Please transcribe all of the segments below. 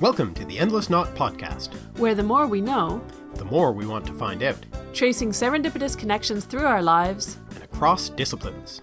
Welcome to the Endless Knot Podcast. where the more we know, The more we want to find out, tracing serendipitous connections through our lives, and across disciplines.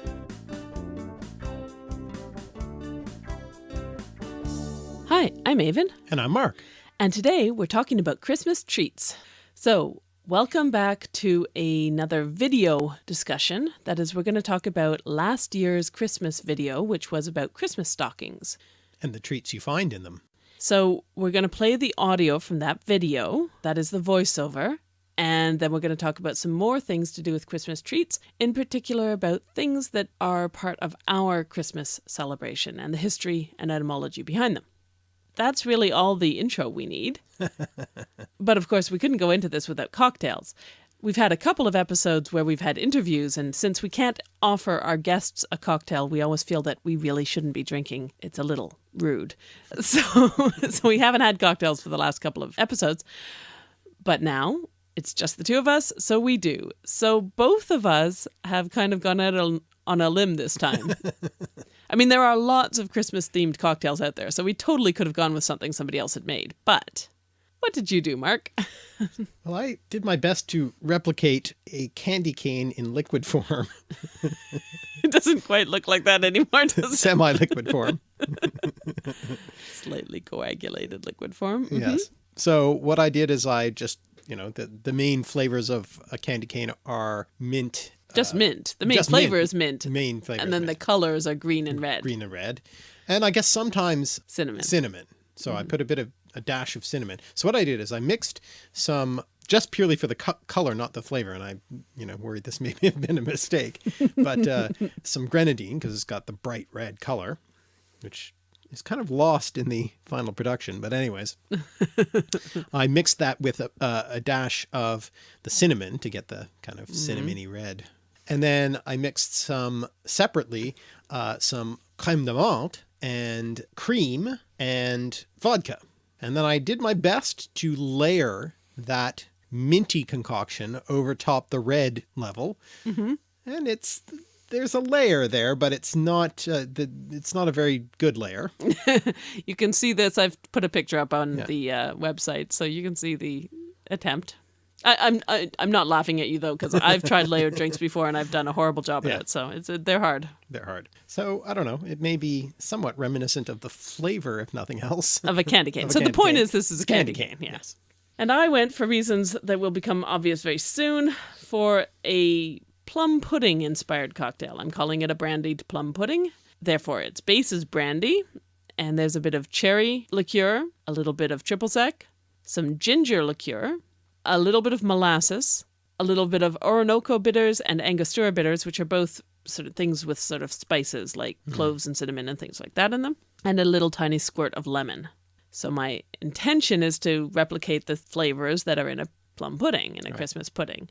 Hi, I'm Aven, And I'm Mark. and today we're talking about Christmas treats. So, welcome back to another video discussion. That is, we're going to talk about last year's Christmas video, which was about Christmas stockings. And the treats you find in them. So, we're going to play the audio from that video, that is the voiceover, and then we're going to talk about some more things to do with Christmas treats, in particular about things that are part of our Christmas celebration and the history and etymology behind them. That's really all the intro we need. but of course, we couldn't go into this without cocktails. We've had a couple of episodes where we've had interviews, and since we can't offer our guests a cocktail, we always feel that we really shouldn't be drinking. It's a little rude. So, so we haven't had cocktails for the last couple of episodes. But now it's just the two of us, so we do. So both of us have kind of gone out on- on a limb this time. I mean, there are lots of Christmas themed cocktails out there, so we totally could have gone with something somebody else had made. But what did you do, Mark? Well, I did my best to replicate a candy cane in liquid form, it doesn't quite look like that anymore, does it? semi liquid form. Slightly coagulated liquid form. Mhm. Yes. So what I did is I just, you know, the, the main flavors of a candy cane are mint. Just mint. The main flavor mint. is mint. The main flavor And then the colors are green and red. green and red. And I guess sometimes Cinnamon. cinnamon. So I put a bit of a dash of cinnamon. So what I did is I mixed some just purely for the co- color, not the flavor. And I, you know, worried this may have been a mistake, but uh, some grenadine because it's got the bright red color, which is kind of lost in the final production. But anyways, I mixed that with a, a, a dash of the cinnamon to get the kind of cinnamony red. And then I mixed some separately, uh, some crème de menthe and cream and vodka. And then I did my best to layer that minty concoction over top the red level. And it's, there's a layer there, but it's not, uh, the, it's not a very good layer. You can see this. I've put a picture up on Yeah. the uh, website, so you can see the attempt. I, I'm I, I'm not laughing at you though, because I've tried layered drinks before and I've done a horrible job Yeah. at it. So it's they're hard They're hard. So I don't know. It may be somewhat reminiscent of the flavor, if nothing else. of a candy cane. A so the point cane. is, this is a candy, cane. Yeah. Yes. And I went for reasons that will become obvious very soon for a plum pudding inspired cocktail. I'm calling it a brandied plum pudding. Therefore, its base is brandy, and there's a bit of cherry liqueur, a little bit of triple sec, some ginger liqueur, a little bit of molasses, a little bit of Orinoco bitters and Angostura bitters, which are both sort of things with sort of spices like hmm. cloves and cinnamon and things like that in them, and a little tiny squirt of lemon. So my intention is to replicate the flavors that are in a plum pudding, in a Christmas pudding.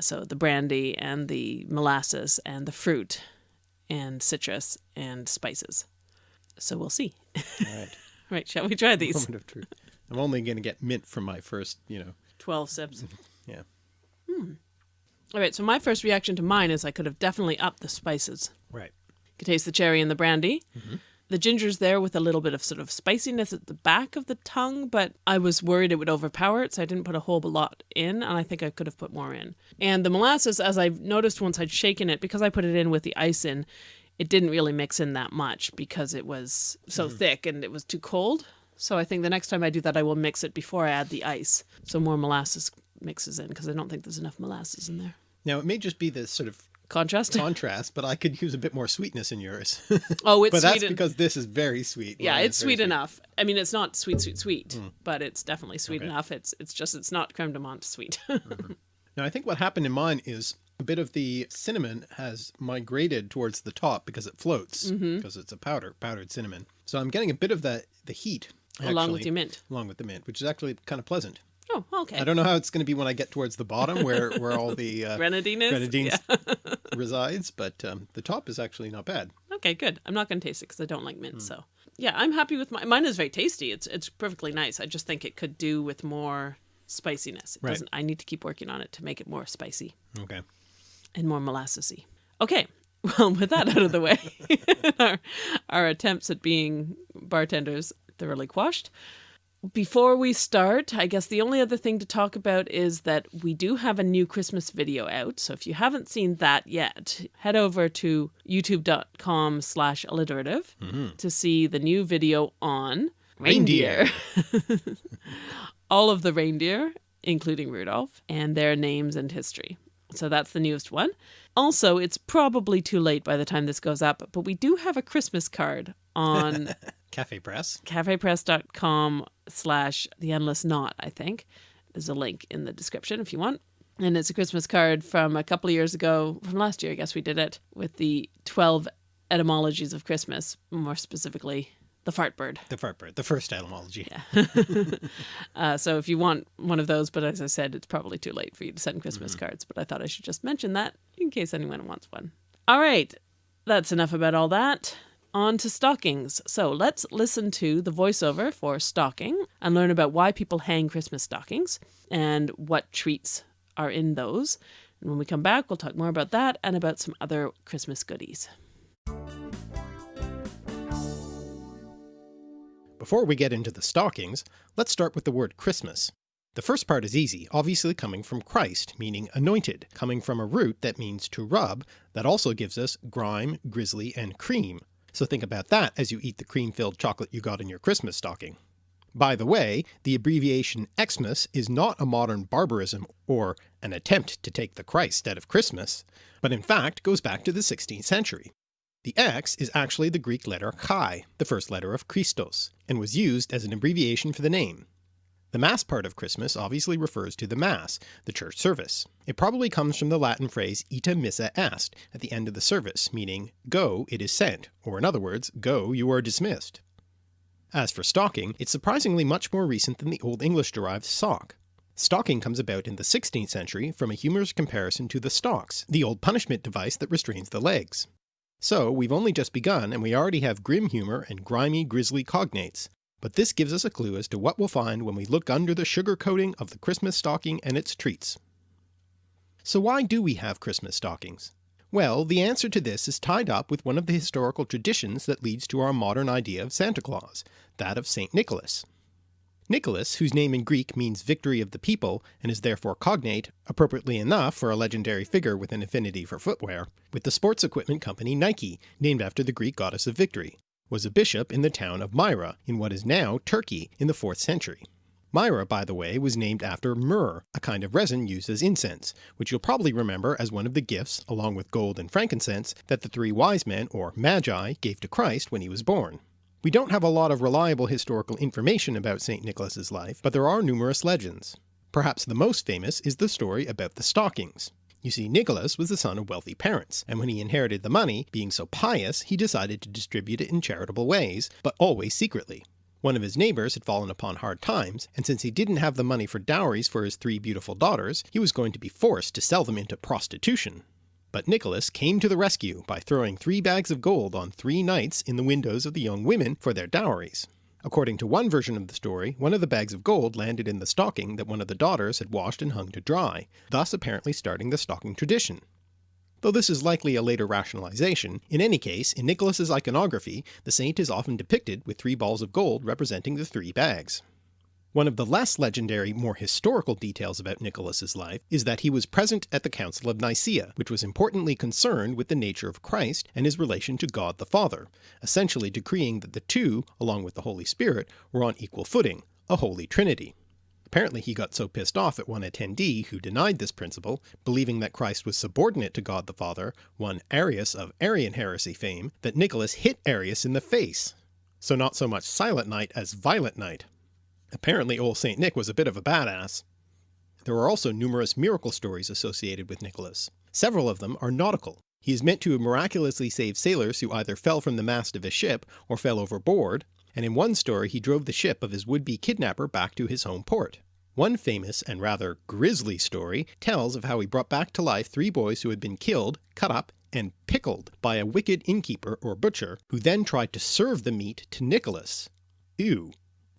So the brandy and the molasses and the fruit and citrus and spices. So we'll see. All right. right, shall we try these? Moment of truth. I'm only going to get mint from my first, you know, 12 sips. yeah. Hmm. All right, so my first reaction to mine is I could have definitely upped the spices. Right. You could taste the cherry and the brandy. Mm-hmm. The ginger's there with a little bit of sort of spiciness at the back of the tongue, but I was worried it would overpower it, so I didn't put a whole lot in, and I think I could have put more in. And the molasses, as I've noticed once I'd shaken it, because I put it in with the ice in, it didn't really mix in that much because it was so mm. thick and it was too cold. So I think the next time I do that, I will mix it before I add the ice, so more molasses mixes in, because I don't think there's enough molasses in there. Now, it may just be the sort of Contrast? contrast, but I could use a bit more sweetness in yours. oh, it's but that's sweet. because this is very sweet. Yeah, it's very sweet enough. I mean, it's not sweet, sweet, sweet, Hmm. but it's definitely sweet enough. It's it's just it's not creme de menthe sweet. Now, I think what happened in mine is a bit of the cinnamon has migrated towards the top because it floats, Mm-hmm. because it's a powder, powdered cinnamon. So I'm getting a bit of the, the heat. Along with actually, your mint. Along with the mint, which is actually kind of pleasant. oh, okay. I don't know how it's going to be when I get towards the bottom where, where all the uh, Grenadine Yeah. resides, but um, the top is actually not bad. Okay, good. I'm not going to taste it because I don't like mint. So yeah, I'm happy with my, Mine is very tasty. It's it's perfectly nice. I just think it could do with more spiciness. It Right. doesn't. I need to keep working on it to make it more spicy Okay. and more molassesy. Okay. Well, with that out of the way, our, our attempts at being bartenders thoroughly quashed. before we start, I guess the only other thing to talk about is that we do have a new Christmas video out. So if you haven't seen that yet, head over to youtube.com slash alliterative mm-hmm. to see the new video on Reindeer. All of the reindeer, including Rudolph, and their names and history. So that's the newest one. Also, it's probably too late by the time this goes up, but we do have a Christmas card on Cafe Press. cafepress.com slash the endless knot, I think. There's a link in the description if you want. And it's a Christmas card from a couple of years ago, from last year, I guess we did it, with the 12 etymologies of Christmas, more specifically, the fart bird. The fart bird, the first etymology. Uh, so if you want one of those, but as I said, it's probably too late for you to send Christmas cards, but I thought I should just mention that in case anyone wants one. All right, that's enough about all that. On to stockings. So let's listen to the voiceover for stocking and learn about why people hang Christmas stockings and what treats are in those. And when we come back, we'll talk more about that and about some other Christmas goodies. Before we get into the stockings, let's start with the word Christmas. The first part is easy, obviously coming from Christ, meaning anointed, coming from a root that means to rub, that also gives us grime, grizzly, and cream. So think about that as you eat the cream-filled chocolate you got in your Christmas stocking. By the way, the abbreviation Xmas is not a modern barbarism or an attempt to take the Christ out of Christmas, but in fact goes back to the 16th century. The X is actually the Greek letter chi, the first letter of Christos, and was used as an abbreviation for the name. The Mass part of Christmas obviously refers to the Mass, the church service. It probably comes from the Latin phrase ita missa est at the end of the service, meaning go, it is sent, or in other words, go, you are dismissed. As for stocking, it's surprisingly much more recent than the Old English derived sock. Stocking comes about in the 16th century from a humorous comparison to the stocks, the old punishment device that restrains the legs. So we've only just begun and we already have grim humour and grimy grisly cognates, but this gives us a clue as to what we'll find when we look under the sugar coating of the Christmas stocking and its treats. So why do we have Christmas stockings? Well, the answer to this is tied up with one of the historical traditions that leads to our modern idea of Santa Claus, that of St. Nicholas. Nicholas, whose name in Greek means victory of the people and is therefore cognate, appropriately enough for a legendary figure with an affinity for footwear, with the sports equipment company Nike, named after the Greek goddess of victory, was a bishop in the town of Myra in what is now Turkey in the 4th century. Myra, by the way, was named after myrrh, a kind of resin used as incense, which you'll probably remember as one of the gifts, along with gold and frankincense, that the three wise men, or magi, gave to Christ when he was born. We don't have a lot of reliable historical information about St. Nicholas's life, but there are numerous legends. Perhaps the most famous is the story about the stockings. You see, Nicholas was the son of wealthy parents, and when he inherited the money, being so pious, he decided to distribute it in charitable ways, but always secretly. One of his neighbours had fallen upon hard times, and since he didn't have the money for dowries for his three beautiful daughters, he was going to be forced to sell them into prostitution. But Nicholas came to the rescue by throwing three bags of gold on three nights in the windows of the young women for their dowries. According to one version of the story, one of the bags of gold landed in the stocking that one of the daughters had washed and hung to dry, thus apparently starting the stocking tradition. Though this is likely a later rationalization, in any case, in Nicholas's iconography, the saint is often depicted with three balls of gold representing the three bags. One of the less legendary, more historical details about Nicholas's life is that he was present at the Council of Nicaea, which was importantly concerned with the nature of Christ and his relation to God the Father, essentially decreeing that the two, along with the Holy Spirit, were on equal footing, a Holy Trinity. Apparently he got so pissed off at one attendee who denied this principle, believing that Christ was subordinate to God the Father, one Arius of Arian heresy fame, that Nicholas hit Arius in the face. So not so much Silent Night as Violent Night. Apparently old St. Nick was a bit of a badass. There are also numerous miracle stories associated with Nicholas. Several of them are nautical. He is meant to miraculously saved sailors who either fell from the mast of a ship or fell overboard, and in one story he drove the ship of his would-be kidnapper back to his home port. One famous and rather grisly story tells of how he brought back to life three boys who had been killed, cut up, and pickled by a wicked innkeeper or butcher, who then tried to serve the meat to Nicholas. Ew.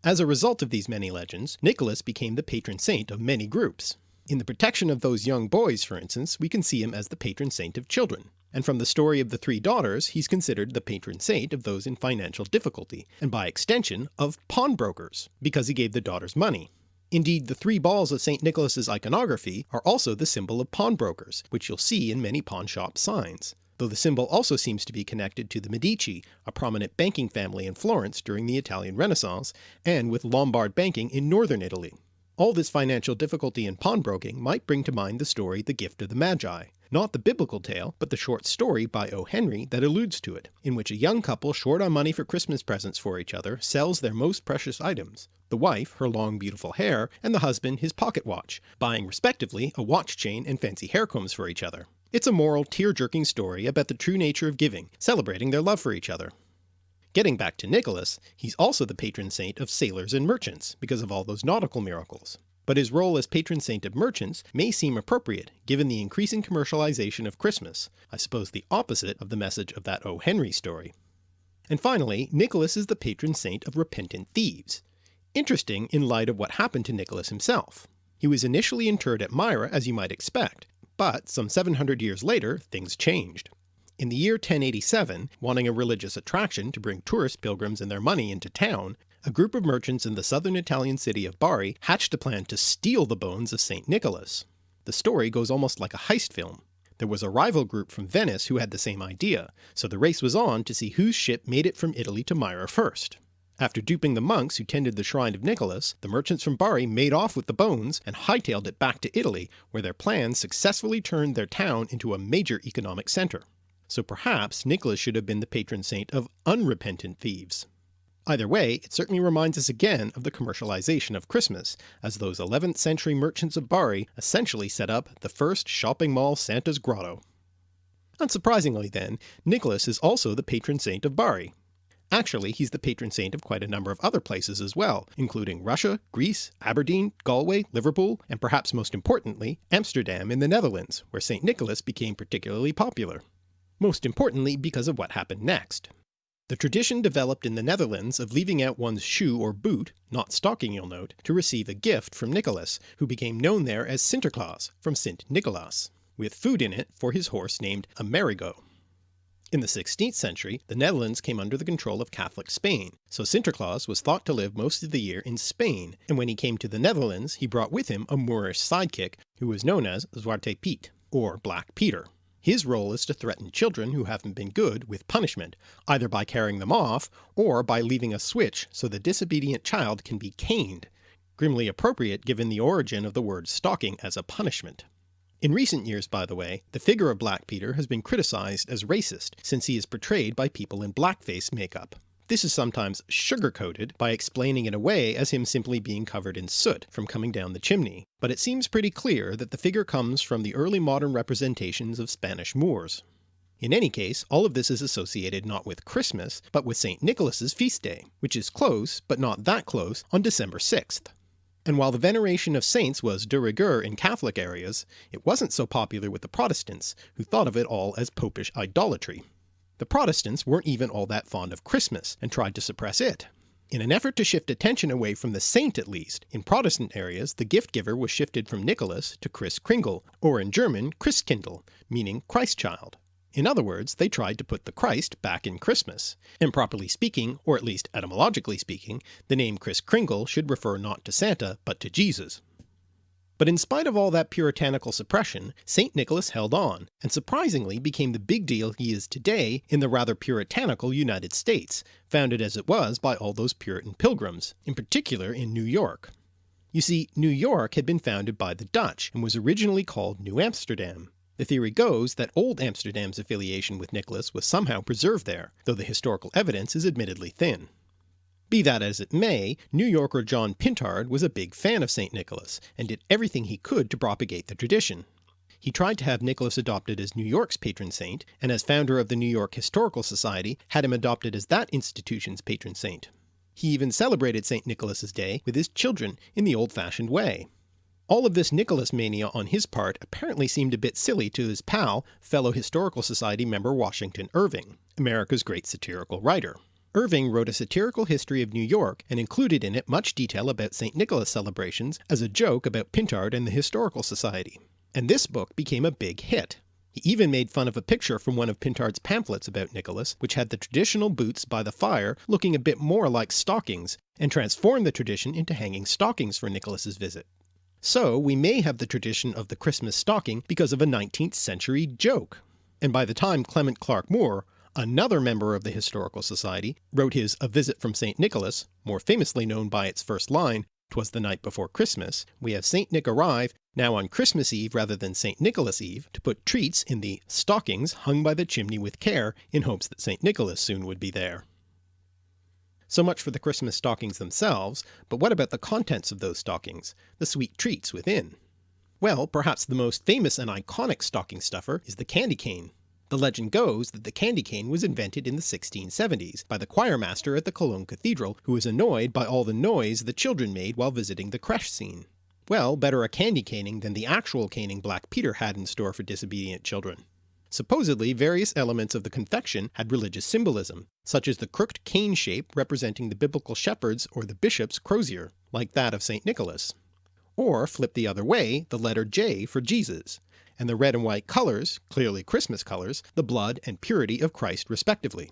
As a result of these many legends, Nicholas became the patron saint of many groups. In the protection of those young boys, for instance, we can see him as the patron saint of children. and from the story of the three daughters he's considered the patron saint of those in financial difficulty, and by extension of pawnbrokers, because he gave the daughters money. Indeed the three balls of St. Nicholas's iconography are also the symbol of pawnbrokers, which you'll see in many pawnshop signs, though the symbol also seems to be connected to the Medici, a prominent banking family in Florence during the Italian Renaissance, and with Lombard banking in northern Italy. All this financial difficulty in pawnbroking might bring to mind the story The Gift of the Magi, not the biblical tale, but the short story by O. Henry that alludes to it, in which a young couple short on money for Christmas presents for each other sells their most precious items, the wife her long beautiful hair, and the husband his pocket watch, buying respectively a watch chain and fancy hair combs for each other. It's a moral, tear-jerking story about the true nature of giving, celebrating their love for each other. Getting back to Nicholas, he's also the patron saint of sailors and merchants because of all those nautical miracles. But his role as patron saint of merchants may seem appropriate given the increasing commercialization of Christmas, I suppose the opposite of the message of that O. Henry story. And finally, Nicholas is the patron saint of repentant thieves. Interesting in light of what happened to Nicholas himself. He was initially interred at Myra as you might expect, but some 700 years later things changed. In the year 1087, wanting a religious attraction to bring tourist pilgrims and their money into town, a group of merchants in the southern Italian city of Bari hatched a plan to steal the bones of St. Nicholas. The story goes almost like a heist film. There was a rival group from Venice who had the same idea, so the race was on to see whose ship made it from Italy to Myra first. After duping the monks who tended the shrine of Nicholas, the merchants from Bari made off with the bones and hightailed it back to Italy, where their plans successfully turned their town into a major economic centre so perhaps Nicholas should have been the patron saint of unrepentant thieves. Either way, it certainly reminds us again of the commercialization of Christmas, as those 11th century merchants of Bari essentially set up the first shopping mall Santa's grotto. Unsurprisingly then, Nicholas is also the patron saint of Bari. Actually he's the patron saint of quite a number of other places as well, including Russia, Greece, Aberdeen, Galway, Liverpool, and perhaps most importantly Amsterdam in the Netherlands, where St. Nicholas became particularly popular most importantly because of what happened next. The tradition developed in the Netherlands of leaving out one's shoe or boot, not stocking you'll note, to receive a gift from Nicholas, who became known there as Sinterklaas from Sint Nicholas, with food in it for his horse named Amerigo. In the 16th century the Netherlands came under the control of Catholic Spain, so Sinterklaas was thought to live most of the year in Spain, and when he came to the Netherlands he brought with him a Moorish sidekick who was known as Zwarte Piet, or Black Peter. His role is to threaten children who haven't been good with punishment, either by carrying them off or by leaving a switch so the disobedient child can be caned, grimly appropriate given the origin of the word stocking as a punishment. In recent years by the way, the figure of Black Peter has been criticised as racist since he is portrayed by people in blackface makeup. This is sometimes sugar-coated by explaining it away as him simply being covered in soot from coming down the chimney, but it seems pretty clear that the figure comes from the early modern representations of Spanish Moors. In any case, all of this is associated not with Christmas, but with St. Nicholas's feast day, which is close, but not that close, on December 6th. And while the veneration of saints was de rigueur in Catholic areas, it wasn't so popular with the Protestants, who thought of it all as popish idolatry. The Protestants weren't even all that fond of Christmas and tried to suppress it. In an effort to shift attention away from the saint at least, in Protestant areas the gift giver was shifted from Nicholas to Kris Kringle, or in German Christkindl, meaning Christ child. In other words, they tried to put the Christ back in Christmas, and properly speaking, or at least etymologically speaking, the name Kris Kringle should refer not to Santa but to Jesus. But in spite of all that puritanical suppression, St. Nicholas held on, and surprisingly became the big deal he is today in the rather puritanical United States, founded as it was by all those Puritan pilgrims, in particular in New York. You see, New York had been founded by the Dutch, and was originally called New Amsterdam. The theory goes that Old Amsterdam's affiliation with Nicholas was somehow preserved there, though the historical evidence is admittedly thin. Be that as it may, New Yorker John Pintard was a big fan of St. Nicholas, and did everything he could to propagate the tradition. He tried to have Nicholas adopted as New York's patron saint, and as founder of the New York Historical Society had him adopted as that institution's patron saint. He even celebrated St. Nicholas's Day with his children in the old-fashioned way. All of this Nicholas mania on his part apparently seemed a bit silly to his pal, fellow Historical Society member Washington Irving, America's great satirical writer. Irving wrote a satirical history of New York and included in it much detail about St. Nicholas celebrations as a joke about Pintard and the Historical Society. And this book became a big hit. He even made fun of a picture from one of Pintard's pamphlets about Nicholas which had the traditional boots by the fire looking a bit more like stockings, and transformed the tradition into hanging stockings for Nicholas's visit. So we may have the tradition of the Christmas stocking because of a 19th century joke. And by the time Clement Clarke Moore, another member of the Historical Society, wrote his A Visit from St. Nicholas, more famously known by its first line, "'Twas the night before Christmas," we have St. Nick arrive, now on Christmas Eve rather than St. Nicholas Eve, to put treats in the stockings hung by the chimney with care in hopes that St. Nicholas soon would be there. So much for the Christmas stockings themselves, but what about the contents of those stockings, the sweet treats within? Well, perhaps the most famous and iconic stocking stuffer is the candy cane. The legend goes that the candy cane was invented in the 1670s by the choirmaster at the Cologne Cathedral who was annoyed by all the noise the children made while visiting the creche scene. Well, better a candy caning than the actual caning Black Peter had in store for disobedient children. Supposedly various elements of the confection had religious symbolism, such as the crooked cane shape representing the biblical shepherds or the bishop's crozier, like that of St. Nicholas. Or flip the other way, the letter J for Jesus, and the red and white colours, clearly Christmas colours, the blood and purity of Christ respectively.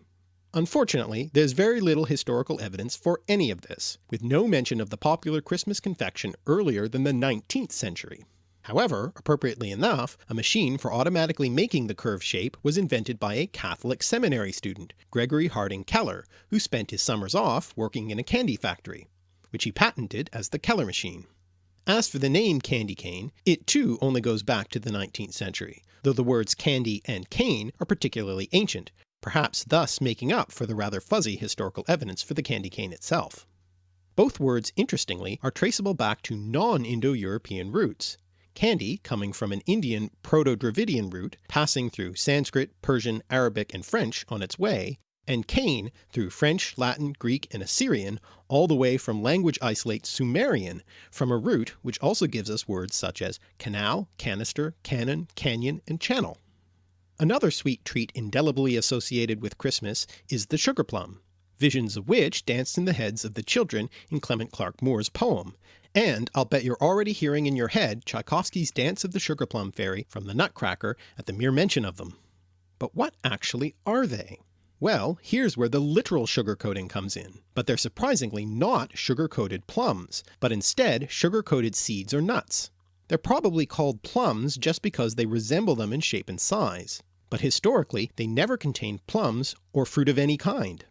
Unfortunately, there's very little historical evidence for any of this, with no mention of the popular Christmas confection earlier than the 19th century. However, appropriately enough, a machine for automatically making the curved shape was invented by a Catholic seminary student, Gregory Harding Keller, who spent his summers off working in a candy factory, which he patented as the Keller machine. As for the name candy cane, it too only goes back to the 19th century, though the words candy and cane are particularly ancient, perhaps thus making up for the rather fuzzy historical evidence for the candy cane itself. Both words interestingly are traceable back to non-Indo-European roots, Candy coming from an Indian Proto-Dravidian root passing through Sanskrit, Persian, Arabic and French on its way, and cane through French, Latin, Greek and Assyrian all the way from language isolate Sumerian from a root which also gives us words such as canal, canister, cannon, canyon and channel. Another sweet treat indelibly associated with Christmas is the sugar plum, visions of which danced in the heads of the children in Clement Clarke Moore's poem, and I'll bet you're already hearing in your head Tchaikovsky's Dance of the Sugar Plum Fairy from the Nutcracker at the mere mention of them. But what actually are they? Well, here's where the literal sugar coating comes in, but they're surprisingly not sugar-coated plums, but instead sugar-coated seeds or nuts. They're probably called plums just because they resemble them in shape and size, but historically they never contained plums or fruit of any kind.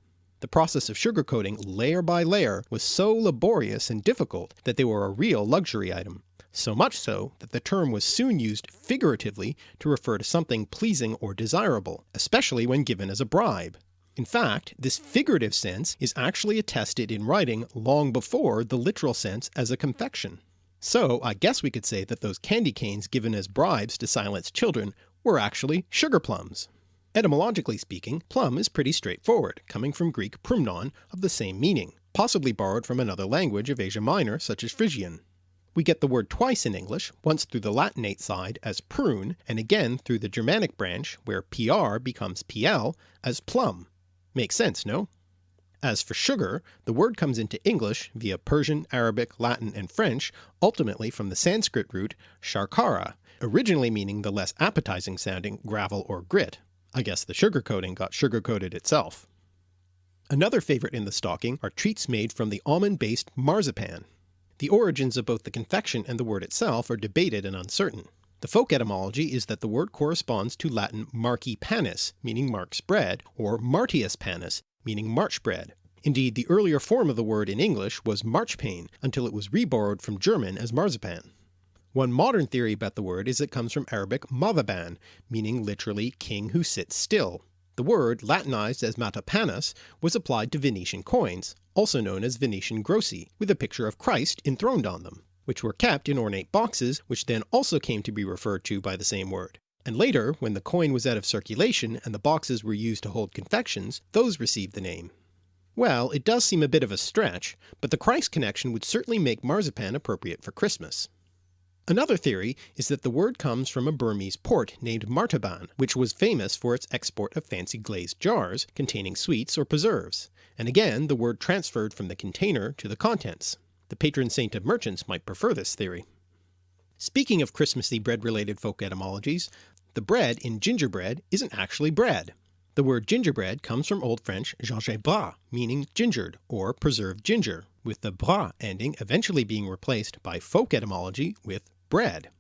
The process of sugar coating layer by layer was so laborious and difficult that they were a real luxury item, so much so that the term was soon used figuratively to refer to something pleasing or desirable, especially when given as a bribe. In fact, this figurative sense is actually attested in writing long before the literal sense as a confection. So I guess we could say that those candy canes given as bribes to silence children were actually sugar plums. Etymologically speaking, plum is pretty straightforward, coming from Greek prumnon of the same meaning, possibly borrowed from another language of Asia Minor such as Phrygian. We get the word twice in English, once through the Latinate side as prune, and again through the Germanic branch where pr becomes pl as plum. Makes sense, no? As for sugar, the word comes into English via Persian, Arabic, Latin and French, ultimately from the Sanskrit root sharkara, originally meaning the less appetizing sounding gravel or grit. I guess the sugar coating got sugar coated itself. Another favourite in the stocking are treats made from the almond-based marzipan. The origins of both the confection and the word itself are debated and uncertain. The folk etymology is that the word corresponds to Latin marci panis, meaning Mark's bread, or martius panis, meaning March bread. Indeed, the earlier form of the word in English was marchpane until it was reborrowed from German as marzipan. One modern theory about the word is it comes from Arabic mavaban, meaning literally king who sits still. The word, latinized as matapanus, was applied to Venetian coins, also known as Venetian grossi, with a picture of Christ enthroned on them, which were kept in ornate boxes which then also came to be referred to by the same word. And later, when the coin was out of circulation and the boxes were used to hold confections, those received the name. Well, it does seem a bit of a stretch, but the Christ connection would certainly make marzipan appropriate for Christmas. Another theory is that the word comes from a Burmese port named Martaban, which was famous for its export of fancy glazed jars containing sweets or preserves, and again the word transferred from the container to the contents. The patron saint of merchants might prefer this theory. Speaking of Christmassy bread related folk etymologies, the bread in gingerbread isn't actually bread. The word gingerbread comes from Old French gingembre, meaning gingered or preserved ginger, with the bras ending eventually being replaced by folk etymology with bread.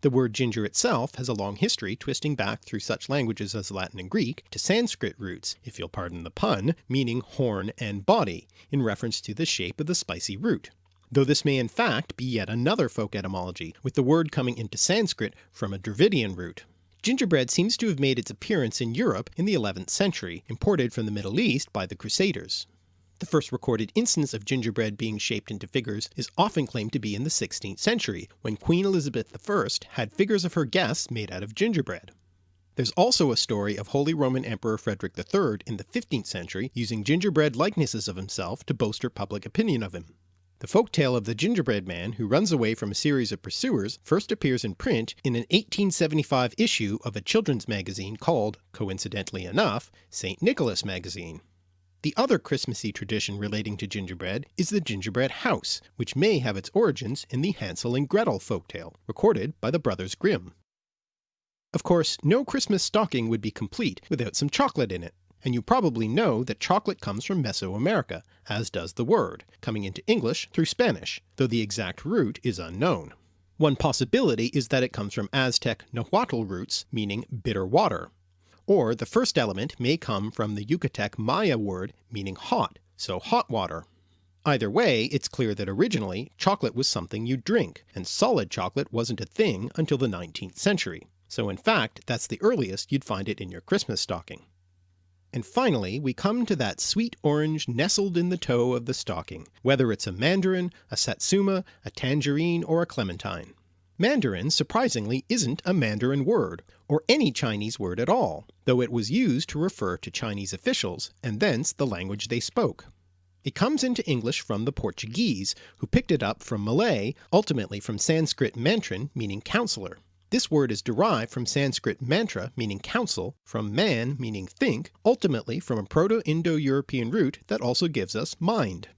The word ginger itself has a long history twisting back through such languages as Latin and Greek to Sanskrit roots, if you'll pardon the pun, meaning horn and body, in reference to the shape of the spicy root. Though this may in fact be yet another folk etymology, with the word coming into Sanskrit from a Dravidian root. Gingerbread seems to have made its appearance in Europe in the 11th century, imported from the Middle East by the Crusaders. The first recorded instance of gingerbread being shaped into figures is often claimed to be in the 16th century, when Queen Elizabeth I had figures of her guests made out of gingerbread. There's also a story of Holy Roman Emperor Frederick III in the 15th century using gingerbread likenesses of himself to bolster public opinion of him. The folk tale of the gingerbread man who runs away from a series of pursuers first appears in print in an 1875 issue of a children's magazine called, coincidentally enough, St. Nicholas Magazine. The other Christmassy tradition relating to gingerbread is the gingerbread house, which may have its origins in the Hansel and Gretel folktale, recorded by the Brothers Grimm. Of course, no Christmas stocking would be complete without some chocolate in it, and you probably know that chocolate comes from Mesoamerica, as does the word, coming into English through Spanish, though the exact root is unknown. One possibility is that it comes from Aztec Nahuatl roots meaning bitter water, or the first element may come from the Yucatec Maya word meaning hot, so hot water. Either way, it's clear that originally chocolate was something you drink, and solid chocolate wasn't a thing until the 19th century, so in fact that's the earliest you'd find it in your Christmas stocking. And finally we come to that sweet orange nestled in the toe of the stocking, whether it's a mandarin, a satsuma, a tangerine, or a clementine. Mandarin surprisingly isn't a Mandarin word, or any Chinese word at all, though it was used to refer to Chinese officials and thence the language they spoke. It comes into English from the Portuguese, who picked it up from Malay, ultimately from Sanskrit mantran meaning counsellor. This word is derived from Sanskrit mantra meaning counsel, from man meaning think, ultimately from a Proto-Indo-European root that also gives us mind.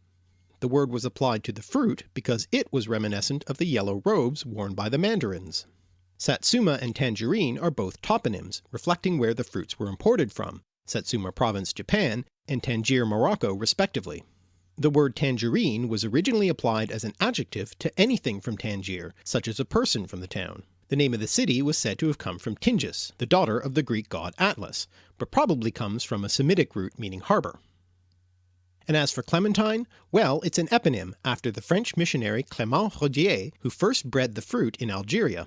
The word was applied to the fruit because it was reminiscent of the yellow robes worn by the mandarins. Satsuma and tangerine are both toponyms, reflecting where the fruits were imported from, Satsuma Province, Japan, and Tangier, Morocco respectively. The word tangerine was originally applied as an adjective to anything from Tangier, such as a person from the town. The name of the city was said to have come from Tingis, the daughter of the Greek god Atlas, but probably comes from a Semitic root meaning harbour. And as for clementine, well it's an eponym after the French missionary Clement Rodier who first bred the fruit in Algeria.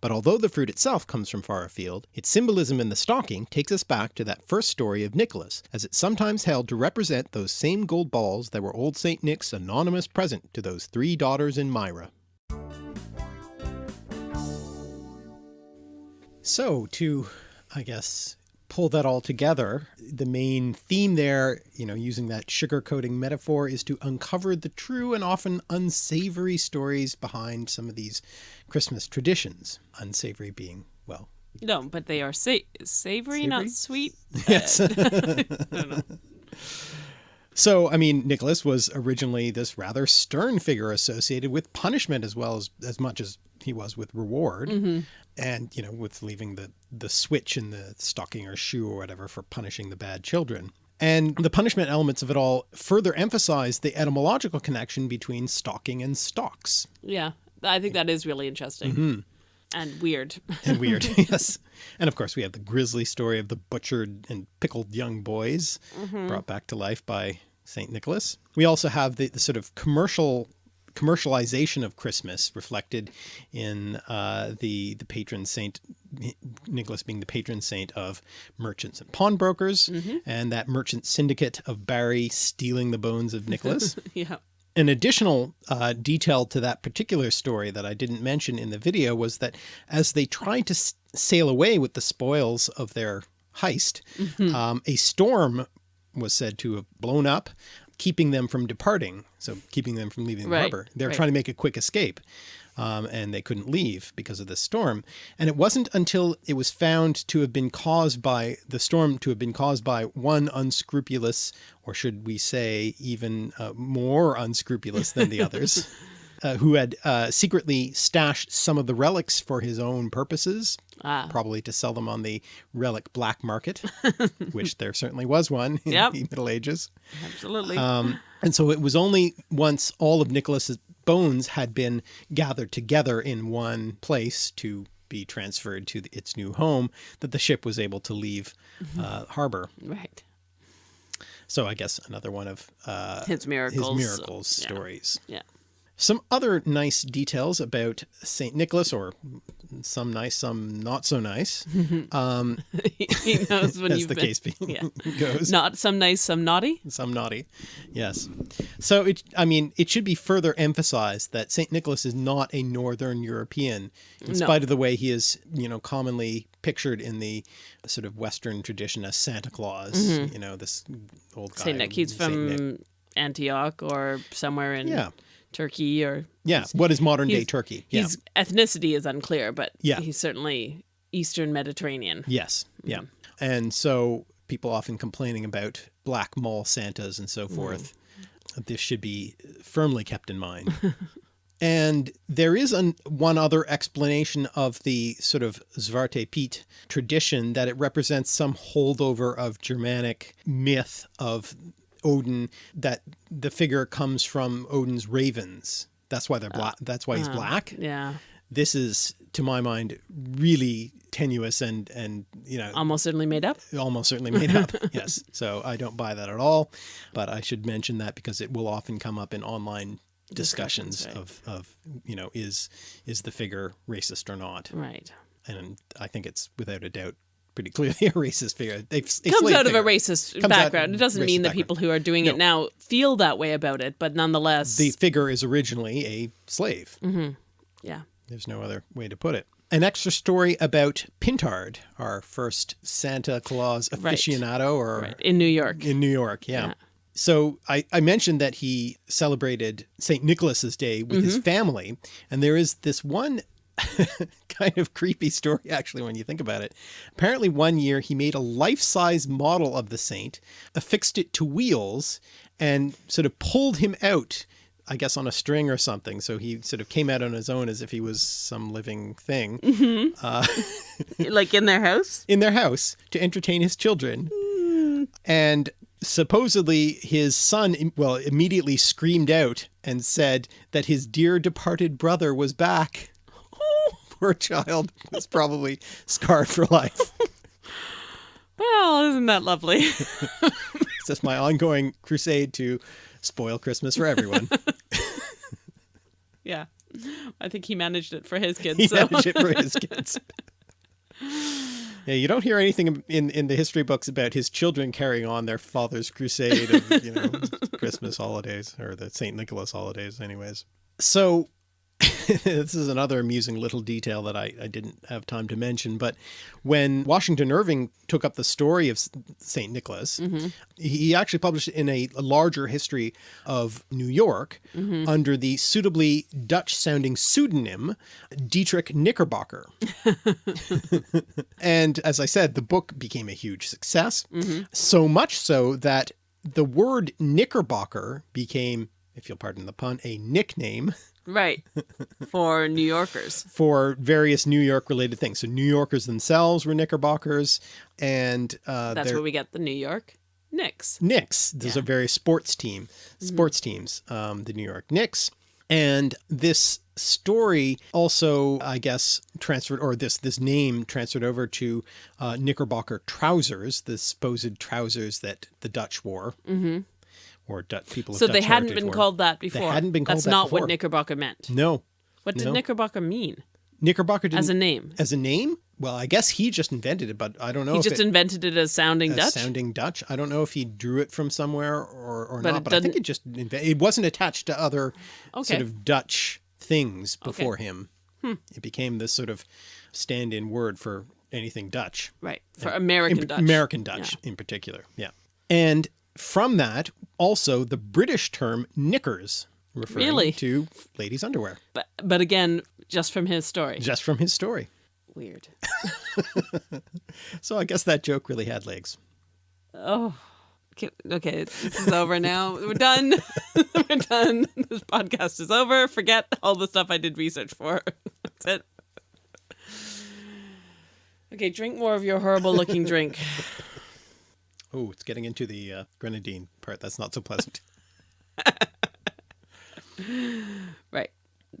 But although the fruit itself comes from far afield, its symbolism in the stocking takes us back to that first story of Nicholas, as it's sometimes held to represent those same gold balls that were old St. Nick's anonymous present to those three daughters in Myra. So to, I guess, pull that all together, the main theme there, you know, using that sugarcoating metaphor is to uncover the true and often unsavory stories behind some of these Christmas traditions. Unsavory being, well. No, but they are sa savory, savory, not sweet. Yes. So, I mean, Nicholas was originally this rather stern figure associated with punishment as well as, as much as he was with reward. Mm -hmm and you know with leaving the the switch in the stocking or shoe or whatever for punishing the bad children and the punishment elements of it all further emphasize the etymological connection between stocking and stocks yeah i think that is really interesting mm -hmm. and weird and weird yes and of course we have the grisly story of the butchered and pickled young boys mm -hmm. brought back to life by saint nicholas we also have the, the sort of commercial commercialization of Christmas reflected in uh, the the patron saint Nicholas being the patron saint of merchants and pawnbrokers mm -hmm. and that merchant syndicate of Bari stealing the bones of Nicholas. yeah. An additional uh, detail to that particular story that I didn't mention in the video was that as they tried to sail away with the spoils of their heist, mm -hmm. um, a storm was said to have blown up keeping them from departing. So keeping them from leaving the right, harbor. They're right. trying to make a quick escape. Um, and they couldn't leave because of the storm. And it wasn't until it was found to have been caused by the storm to have been caused by one unscrupulous, or should we say even uh, more unscrupulous than the others, uh, who had uh, secretly stashed some of the relics for his own purposes Ah. probably to sell them on the relic black market, which there certainly was one in Yep. the Middle Ages. Absolutely. Um, and so it was only once all of Nicholas's bones had been gathered together in one place to be transferred to the, its new home that the ship was able to leave uh, harbor. right. So I guess another one of uh, His miracles. his miracles Yeah. stories. Yeah. Some other nice details about St. Nicholas, or some nice, some not so nice, um, he knows when as you've the been. case Yeah. goes. Not some nice, some naughty. some naughty. Yes. So it, I mean, it should be further emphasized that St. Nicholas is not a Northern European, in No. spite of the way he is, you know, commonly pictured in the sort of Western tradition as Santa Claus, you know, this old guy. Saint Nick. He's Saint from Nick. Antioch or somewhere in Yeah. Turkey or Yeah. What is modern day Turkey? Yeah. his ethnicity is unclear, but Yeah. he's certainly Eastern Mediterranean. Yes. Yeah. Mm. And so people often complaining about black mall Santas and Mm. so forth. This should be firmly kept in mind. and there is an, one other explanation of the sort of Zwarte Piet tradition that it represents some holdover of Germanic myth of Odin that the figure comes from Odin's ravens. That's why they're black. That's why he's Oh, black Yeah. this is to my mind really tenuous and and you know Almost certainly made up. almost certainly made up yes so i don't buy that at all but i should mention that because it will often come up in online discussions, Discussions, of of you know is is the figure racist or not Right. and i think it's without a doubt pretty clearly a racist figure they Comes out of a racist Comes background. It doesn't mean that background. people who are doing No. it now feel that way about it, but nonetheless, the figure is originally a slave yeah. There's no other way to put it. An extra story about Pintard, our first Santa Claus Right. aficionado, or Right. In New York. in New York, yeah. Yeah. So I, I mentioned that he celebrated St. Nicholas's Day with Mm-hmm. his family, and there is this one kind of creepy story actually when you think about it. Apparently one year he made a life-size model of the saint, affixed it to wheels, and sort of pulled him out I guess on a string or something. So he sort of came out on his own as if he was some living thing mm-hmm. uh, like in their house. in their house to entertain his children. And supposedly his son, well, immediately screamed out and said that his dear departed brother was back. Poor child was probably scarred for life. Well, isn't that lovely? It's just my ongoing crusade to spoil Christmas for everyone. yeah. I think he managed it for his kids. he so. managed it for his kids. Yeah, you don't hear anything in in the history books about his children carrying on their father's crusade of you know Christmas holidays or the Saint Nicholas holidays, anyways. So this is another amusing little detail that I, I didn't have time to mention. But when Washington Irving took up the story of Saint Nicholas, mm-hmm. he actually published it in a, a larger history of New York mm-hmm. under the suitably Dutch sounding pseudonym Diedrich Knickerbocker. and as I said, the book became a huge success. Mm-hmm. So much so that the word Knickerbocker became, if you'll pardon the pun, a nickname Right. For New Yorkers. for various New York related things. So New Yorkers themselves were Knickerbockers and uh, That's where we get the New York Knicks. Knicks. There's Yeah. a various sports team, sports teams, um, the New York Knicks. And this story also, I guess, transferred, or this this name transferred over to uh, Knickerbocker trousers, the supposed trousers that the Dutch wore, mm-hmm. Or Dutch people. So Dutch they hadn't been wore. called that before. They hadn't been called That's that not before. what Knickerbocker meant. No, What did No. Knickerbocker mean Knickerbocker didn't as a name? as a name. Well, I guess he just invented it, but I don't know He just it, invented it as sounding as Dutch. sounding Dutch. I don't know if he drew it from somewhere or, or But not, but I think it just it wasn't attached to other Okay. sort of Dutch things before him. Hmm. It became this sort of stand-in word for anything Dutch, right. Uh, for American In- Dutch. American Dutch in particular. Yeah, and from that also the British term knickers, referring Really? to ladies' underwear, But, but again, just from his story. just from his story. Weird. So I guess that joke really had legs. Oh. Okay, okay, this is over now. We're done. We're done. This podcast is over. Forget all the stuff I did research for. That's it. Okay, drink more of your horrible looking drink. Oh, it's getting into the uh, grenadine part. That's not so pleasant. Right.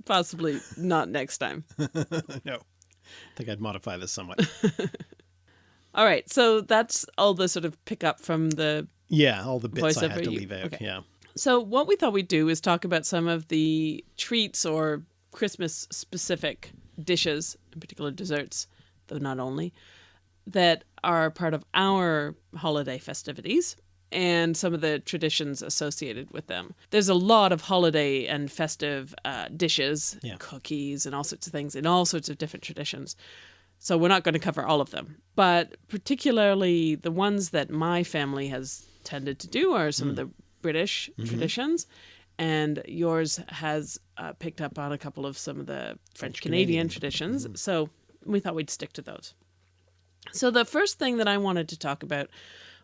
Possibly not next time. no. I think I'd modify this somewhat. All right. So that's all the sort of pick up from the. Yeah, all the bits I had to you- leave out. okay. Yeah. So, what we thought we'd do is talk about some of the treats or Christmas specific dishes, in particular desserts, though not only, that are part of our holiday festivities and some of the traditions associated with them. There's a lot of holiday and festive uh, dishes, Yeah. cookies, and all sorts of things in all sorts of different traditions. So we're not going to cover all of them, but particularly the ones that my family has tended to do are some of the British traditions, and yours has uh, picked up on a couple of some of the French Canadian traditions. So we thought we'd stick to those. So the first thing that I wanted to talk about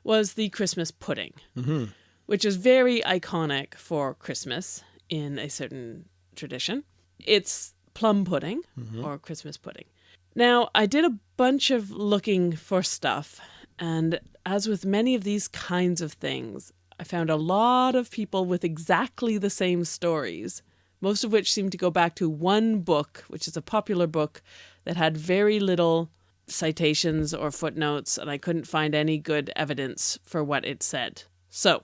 was the Christmas pudding, mm-hmm. which is very iconic for Christmas in a certain tradition. It's plum pudding mm-hmm. or Christmas pudding. Now, I did a bunch of looking for stuff, and as with many of these kinds of things, I found a lot of people with exactly the same stories, most of which seem to go back to one book, which is a popular book that had very little citations or footnotes, and I couldn't find any good evidence for what it said. So,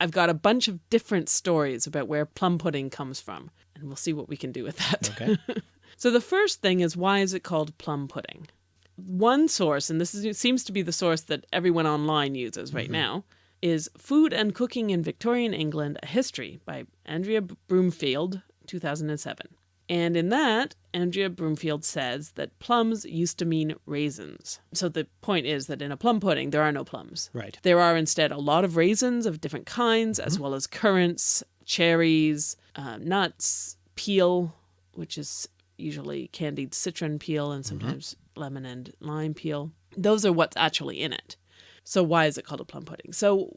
I've got a bunch of different stories about where plum pudding comes from, and we'll see what we can do with that. Okay. So the first thing is why is it called plum pudding? One source, and this is, seems to be the source that everyone online uses right mm-hmm. now, is Food and Cooking in Victorian England: A History by Andrea Broomfield, 2007. And in that, Andrea Broomfield says that plums used to mean raisins. So the point is that in a plum pudding, there are no plums. Right. There are instead a lot of raisins of different kinds, as well as currants, cherries, uh, nuts, peel, which is usually candied citron peel and sometimes lemon and lime peel. Those are what's actually in it. So why is it called a plum pudding? So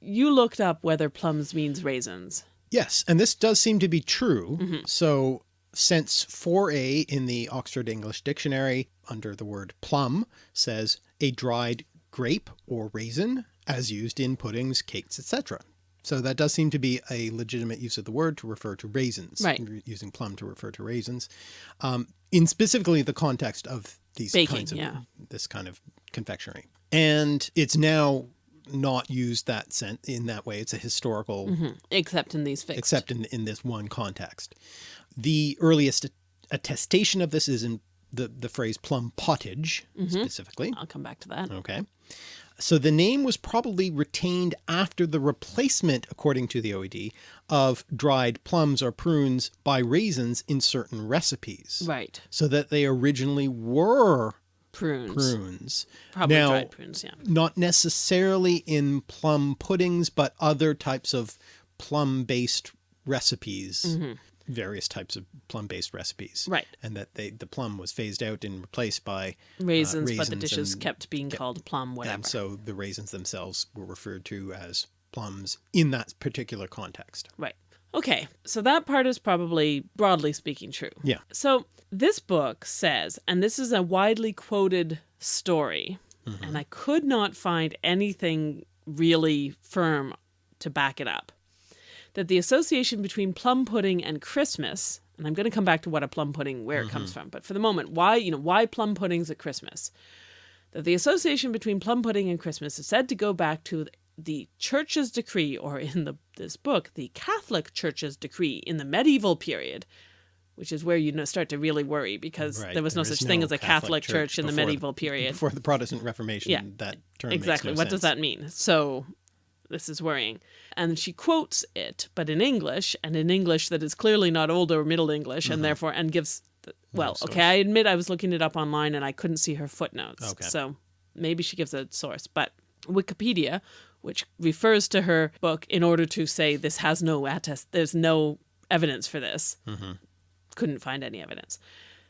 you looked up whether plums means raisins. Yes, and this does seem to be true. Mm-hmm. So since 4a in the Oxford English Dictionary under the word plum says a dried grape or raisin as used in puddings, cakes, etc. So that does seem to be a legitimate use of the word to refer to raisins, Right. using plum to refer to raisins, um, in specifically the context of these Baking, kinds of yeah. this kind of confectionery. And it's now not used that sen- in that way. It's a historical mm-hmm. Except in these figs. except in, in this one context. The earliest attestation of this is in the, the phrase plum pottage mm-hmm. specifically. I'll come back to that. Okay. So the name was probably retained after the replacement, according to the OED, of dried plums or prunes by raisins in certain recipes. Right. So that they originally were Prunes. prunes. Probably Now- dried prunes, yeah. Not necessarily in plum puddings, but other types of plum based recipes, mm-hmm. various types of plum based recipes. Right. And that they the plum was phased out and replaced by uh, Raisins, but the dishes kept being called plum, whatever. and so the raisins themselves were referred to as plums in that particular context. Right. Okay, so that part is probably, broadly speaking, true. Yeah. So this book says, and this is a widely quoted story, mm-hmm. and I could not find anything really firm to back it up, that the association between plum pudding and Christmas, and I'm going to come back to what a plum pudding, where it comes mm-hmm. from, but for the moment, why, you know, why plum puddings at Christmas? That the association between plum pudding and Christmas is said to go back to the church's decree, or in the, this book, the Catholic Church's decree in the medieval period, which is where you know, start to really worry because Right. there was no There such is thing no as a Catholic, church, in the medieval period. Before the Protestant Reformation, Yeah, that term exactly. No what does that mean? So this is worrying. And she quotes it, but in English, and in English that is clearly not Old or Middle English, and mm-hmm. therefore, and gives, the, well, source. okay, I admit I was looking it up online and I couldn't see her footnotes. Okay. So maybe she gives a source, but Wikipedia, which refers to her book in order to say this has no attest, there's no evidence for this, mm-hmm. couldn't find any evidence.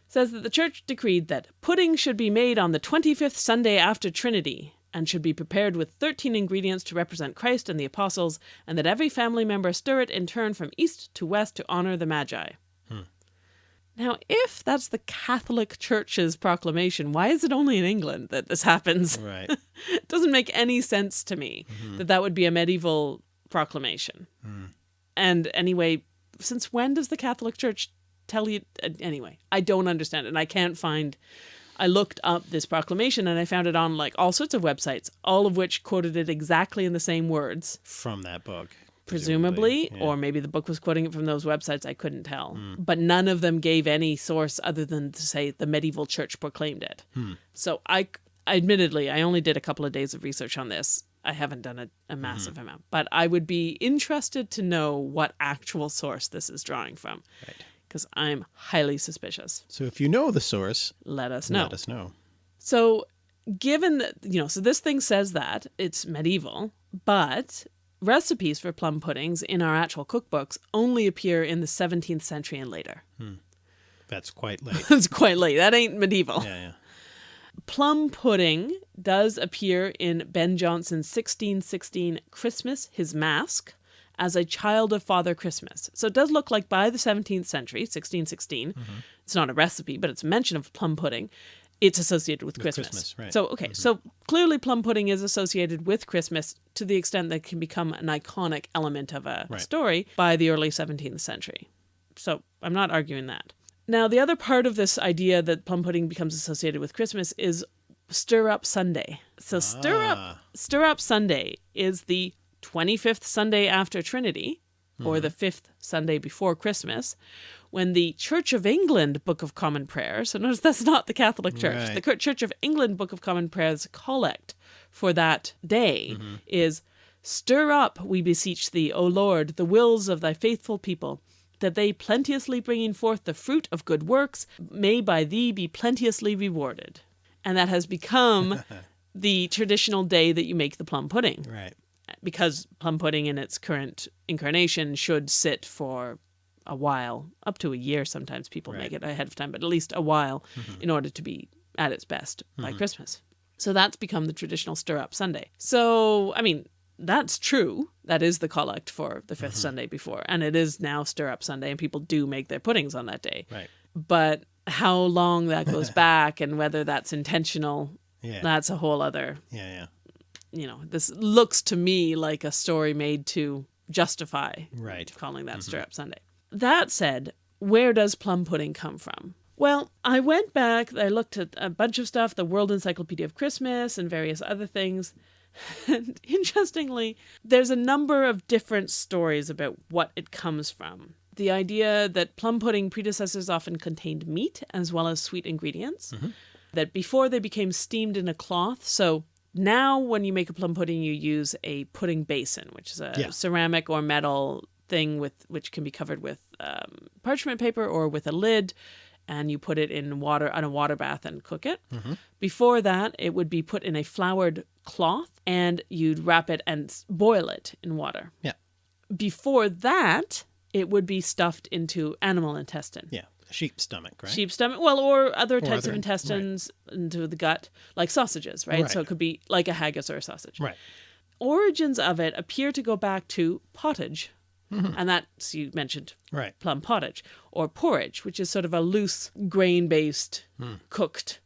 Says that the church decreed that pudding should be made on the 25th Sunday after Trinity and should be prepared with 13 ingredients to represent Christ and the apostles, and that every family member stir it in turn from east to west to honor the Magi. Now, if that's the Catholic Church's proclamation, why is it only in England that this happens? Right. it doesn't make any sense to me that that would be a medieval proclamation. And anyway, since when does the Catholic Church tell you? uh, Anyway, I don't understand it. And I can't find. I looked up this proclamation and I found it on like all sorts of websites, all of which quoted it exactly in the same words, From that book. Presumably, yeah. or maybe the book was quoting it from those websites. I couldn't tell. Hmm. But none of them gave any source other than to say the medieval church proclaimed it. Hmm. So I, admittedly, I only did a couple of days of research on this. I haven't done a, a hmm. massive amount, but I would be interested to know what actual source this is drawing from, Right. because I'm highly suspicious. So if you know the source, Let us know. let us know. So, given that, you know, so this thing says that it's medieval, but recipes for plum puddings in our actual cookbooks only appear in the 17th century and later. Hmm. That's quite late. it's quite late. That ain't medieval. yeah, yeah. Plum pudding does appear in Ben Jonson's 1616 Christmas, His Masque, as a child of Father Christmas. So it does look like by the 17th century, 1616, mm-hmm. it's not a recipe, but it's a mention of plum pudding. It's associated with, Christmas. Christmas, right. So, okay, so clearly plum pudding is associated with Christmas to the extent that it can become an iconic element of a Right. story by the early 17th century. So I'm not arguing that. Now, the other part of this idea that plum pudding becomes associated with Christmas is Stir Up Sunday. So Stir Up Ah. Stir Up Sunday is the 25th Sunday after Trinity, or the fifth Sunday before Christmas, when the Church of England Book of Common Prayer, so notice that's not the Catholic Church, Right. the Church of England Book of Common Prayer's collect for that day mm-hmm. is Stir up, we beseech thee, O Lord, the wills of thy faithful people, that they plenteously bringing forth the fruit of good works may by thee be plenteously rewarded. And that has become the traditional day that you make the plum pudding Right. because plum pudding in its current incarnation should sit for a while, up to a year. Sometimes people make it ahead of time, but at least a while mm-hmm. in order to be at its best by mm-hmm. Christmas. So that's become the traditional stir up Sunday. So, I mean, that's true. That is the collect for the 5th mm-hmm. Sunday before. And it is now stir up Sunday, and people do make their puddings on that day. Right. But how long that goes back and whether that's intentional, Yeah. that's a whole other yeah, yeah. you know, this looks to me like a story made to justify Right. calling that Stir Up Sunday. That said, where does plum pudding come from? Well, I went back, I looked at a bunch of stuff, the World Encyclopedia of Christmas and various other things. And interestingly, there's a number of different stories about what it comes from. The idea that plum pudding predecessors often contained meat as well as sweet ingredients, mm-hmm. that before they became steamed in a cloth. So now, when you make a plum pudding, you use a pudding basin, which is a Yeah. ceramic or metal thing with which can be covered with um, parchment paper or with a lid, and you put it in water on a water bath and cook it. Before that, it would be put in a floured cloth, and you'd wrap it and boil it in water. Yeah. Before that, it would be stuffed into animal intestine Yeah. Sheep stomach, right? sheep stomach well or other types other- of right. intestines into the gut like sausages right? so it could be like a haggis or a sausage Right. origins of it appear to go back to pottage Mm-hmm. and that's you mentioned Right. plum pottage or porridge which is sort of a loose grain based Hmm. cooked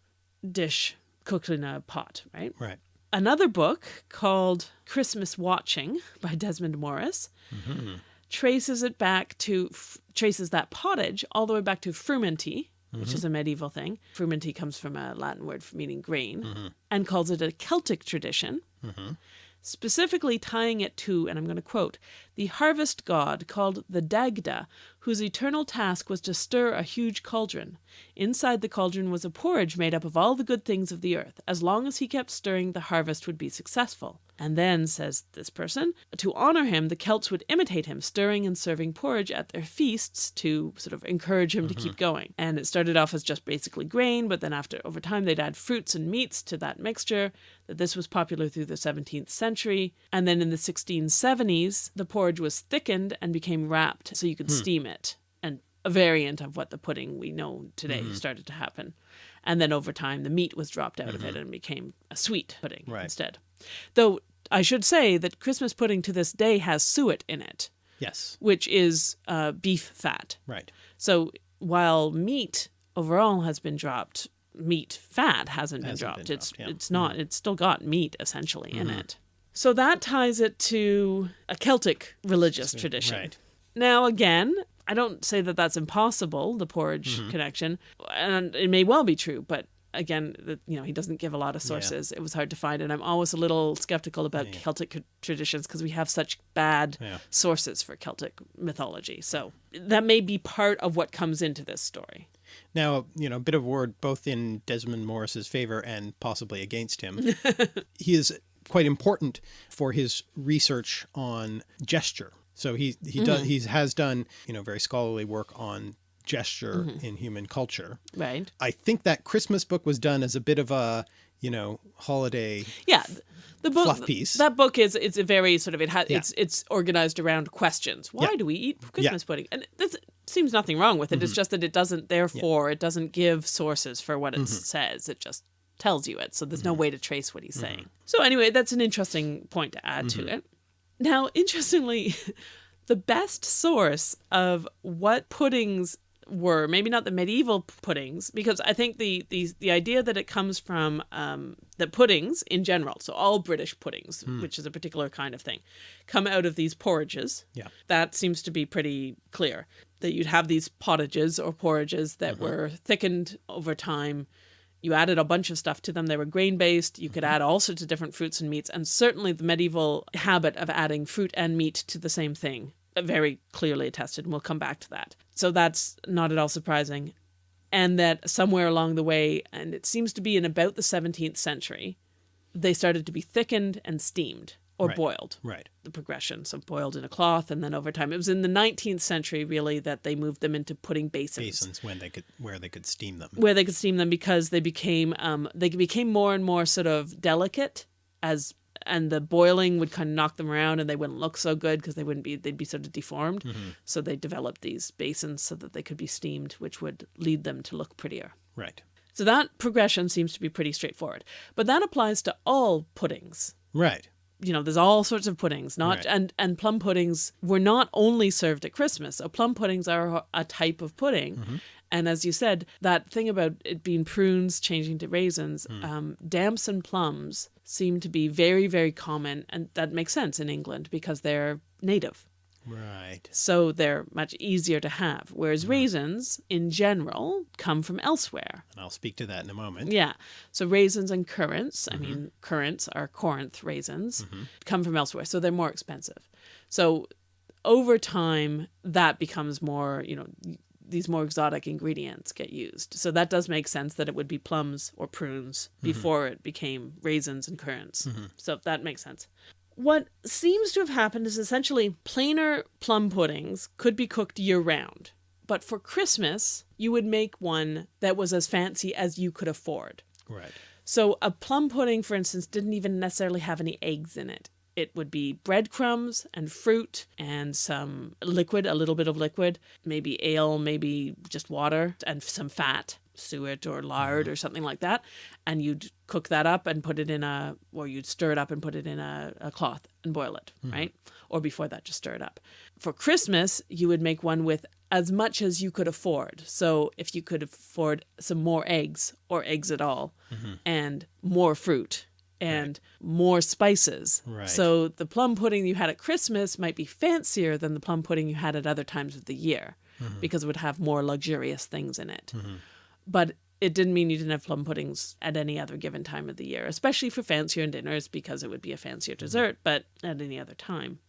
dish cooked in a pot right Right. another book called Christmas Watching by Desmond Morris traces it back to traces that pottage all the way back to frumenty, which is a medieval thing. Frumenty comes from a Latin word meaning grain, and calls it a Celtic tradition. Specifically tying it to, and I'm going to quote, the harvest god called the Dagda, whose eternal task was to stir a huge cauldron. Inside the cauldron was a porridge made up of all the good things of the earth. As long as he kept stirring, the harvest would be successful. And then, says this person, to honor him, the Celts would imitate him, stirring and serving porridge at their feasts to sort of encourage him to mm-hmm. keep going. And it started off as just basically grain, but then after over time they'd add fruits and meats to that mixture. That this was popular through the 17th century, and then in the 1670s, the porridge was thickened and became wrapped so you could hmm. steam it. A variant of what the pudding we know today started to happen. And then over time, the meat was dropped out of it and became a sweet pudding Right. instead. Though I should say that Christmas pudding to this day has suet in it. Yes. which is uh, beef fat. Right. So while meat overall has been dropped, meat fat hasn't been Hasn't dropped. been it's dropped, yeah. Mm-hmm. it's not. It's still got meat essentially in it. So that ties it to a Celtic religious tradition. Right. Now again, I don't say that that's impossible, the porridge Mm-hmm. connection, and it may well be true, but again, the, you know, he doesn't give a lot of sources. It was hard to find, and I'm always a little skeptical about Celtic traditions because we have such bad Yeah. sources for Celtic mythology. So that may be part of what comes into this story. Now, you know, a bit of a word both in Desmond Morris's favor and possibly against him. he is quite important for his research on gesture. So he he does he has done, you know, very scholarly work on gesture in human culture. Right. I think that Christmas book was done as a bit of a, you know, holiday Yeah. The book, Fluff piece. That book is it's a very sort of it has Yeah. it's it's organized around questions. Why Yeah. do we eat Christmas pudding? And this seems nothing wrong with it. Mm-hmm. It's just that it doesn't therefore it doesn't give sources for what it Mm-hmm. says. It just tells you it. So there's no way to trace what he's saying. So anyway, that's an interesting point to add Mm-hmm. to it. Now, interestingly, the best source of what puddings were maybe not the medieval puddings because I think the the the idea that it comes from um, the puddings in general, so all British puddings, which is a particular kind of thing, come out of these porridges. Yeah. that seems to be pretty clear. That you'd have these pottages or porridges that were thickened over time. You added a bunch of stuff to them. They were grain based. You could add all sorts of different fruits and meats. And certainly the medieval habit of adding fruit and meat to the same thing, uh, very clearly attested. And we'll come back to that. So that's not at all surprising. And that somewhere along the way, and it seems to be in about the 17th century, they started to be thickened and steamed or Right. boiled right. the progression. So boiled in a cloth, and then over time, it was in the 19th century really that they moved them into pudding basins, Basins when they could where they could steam them. where they could steam them because they became um, they became more and more sort of delicate as and the boiling would kind of knock them around and they wouldn't look so good because they wouldn't be they'd be sort of deformed. So they developed these basins so that they could be steamed, which would lead them to look prettier. Right. So that progression seems to be pretty straightforward. But that applies to all puddings Right. You know, there's all sorts of puddings, not Right. and and plum puddings were not only served at Christmas. So plum puddings are a type of pudding. Mm-hmm. And as you said, that thing about it being prunes changing to raisins, Hmm. um, damsons and plums seem to be very, very common, and that makes sense in England because they're native, Right. so they're much easier to have. Whereas Hmm. raisins, in general, come from elsewhere. And I'll speak to that in a moment. Yeah. So raisins and currants, Mm-hmm. I mean, currants are Corinth raisins, come from elsewhere. So they're more expensive. So over time, that becomes more, you know, these more exotic ingredients get used. So that does make sense that it would be plums or prunes Mm-hmm. before it became raisins and currants. So that makes sense. What seems to have happened is essentially plainer plum puddings could be cooked year round. But for Christmas, you would make one that was as fancy as you could afford. Right. So a plum pudding, for instance, didn't even necessarily have any eggs in it. It would be breadcrumbs and fruit and some liquid, a little bit of liquid, maybe ale, maybe just water, and some fat, suet or lard mm-hmm. or something like that. And you'd cook that up and put it in a, or you'd stir it up and put it in a, a cloth and boil it, mm-hmm. right? Or before that, just stir it up. For Christmas, you would make one with as much as you could afford. So if you could afford some more eggs or eggs at all, mm-hmm. and more fruit and more spices. Right. So the plum pudding you had at Christmas might be fancier than the plum pudding you had at other times of the year because it would have more luxurious things in it. But it didn't mean you didn't have plum puddings at any other given time of the year, especially for fancier dinners because it would be a fancier mm-hmm. dessert, but at any other time.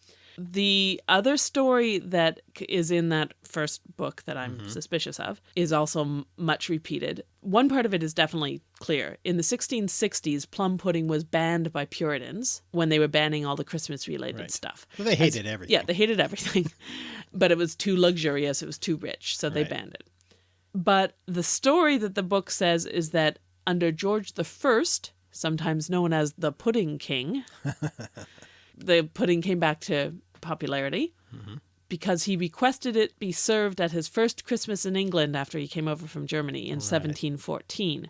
The other story that is in that first book that I'm mm-hmm. suspicious of is also m- much repeated. One part of it is definitely clear. In the 1660s, plum pudding was banned by Puritans when they were banning all the Christmas related Right. stuff. Well, they hated everything. Yeah, they hated everything, but it was too luxurious, it was too rich, so they Right. banned it. But the story that the book says is that under George the First, sometimes known as the Pudding King, the pudding came back to popularity mm-hmm. because he requested it be served at his first Christmas in England after he came over from Germany in 1714.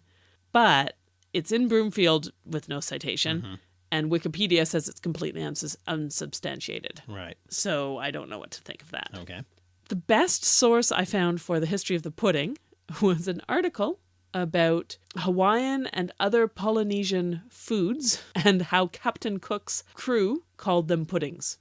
But it's in Broomfield with no citation. Mm-hmm. And Wikipedia says it's completely uns unsubstantiated. Right. So I don't know what to think of that. Okay. The best source I found for the history of the pudding was an article about Hawaiian and other Polynesian foods and how Captain Cook's crew called them puddings.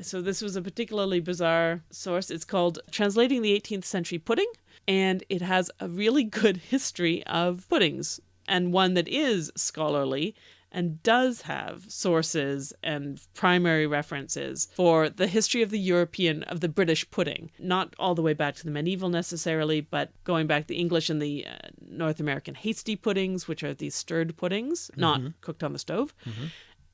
So this was a particularly bizarre source. It's called Translating the 18th Century Pudding, and it has a really good history of puddings and one that is scholarly and does have sources and primary references for the history of the European, of the British pudding. Not all the way back to the medieval necessarily, but going back the English and the uh, North American hasty puddings, which are these stirred puddings, not cooked on the stove.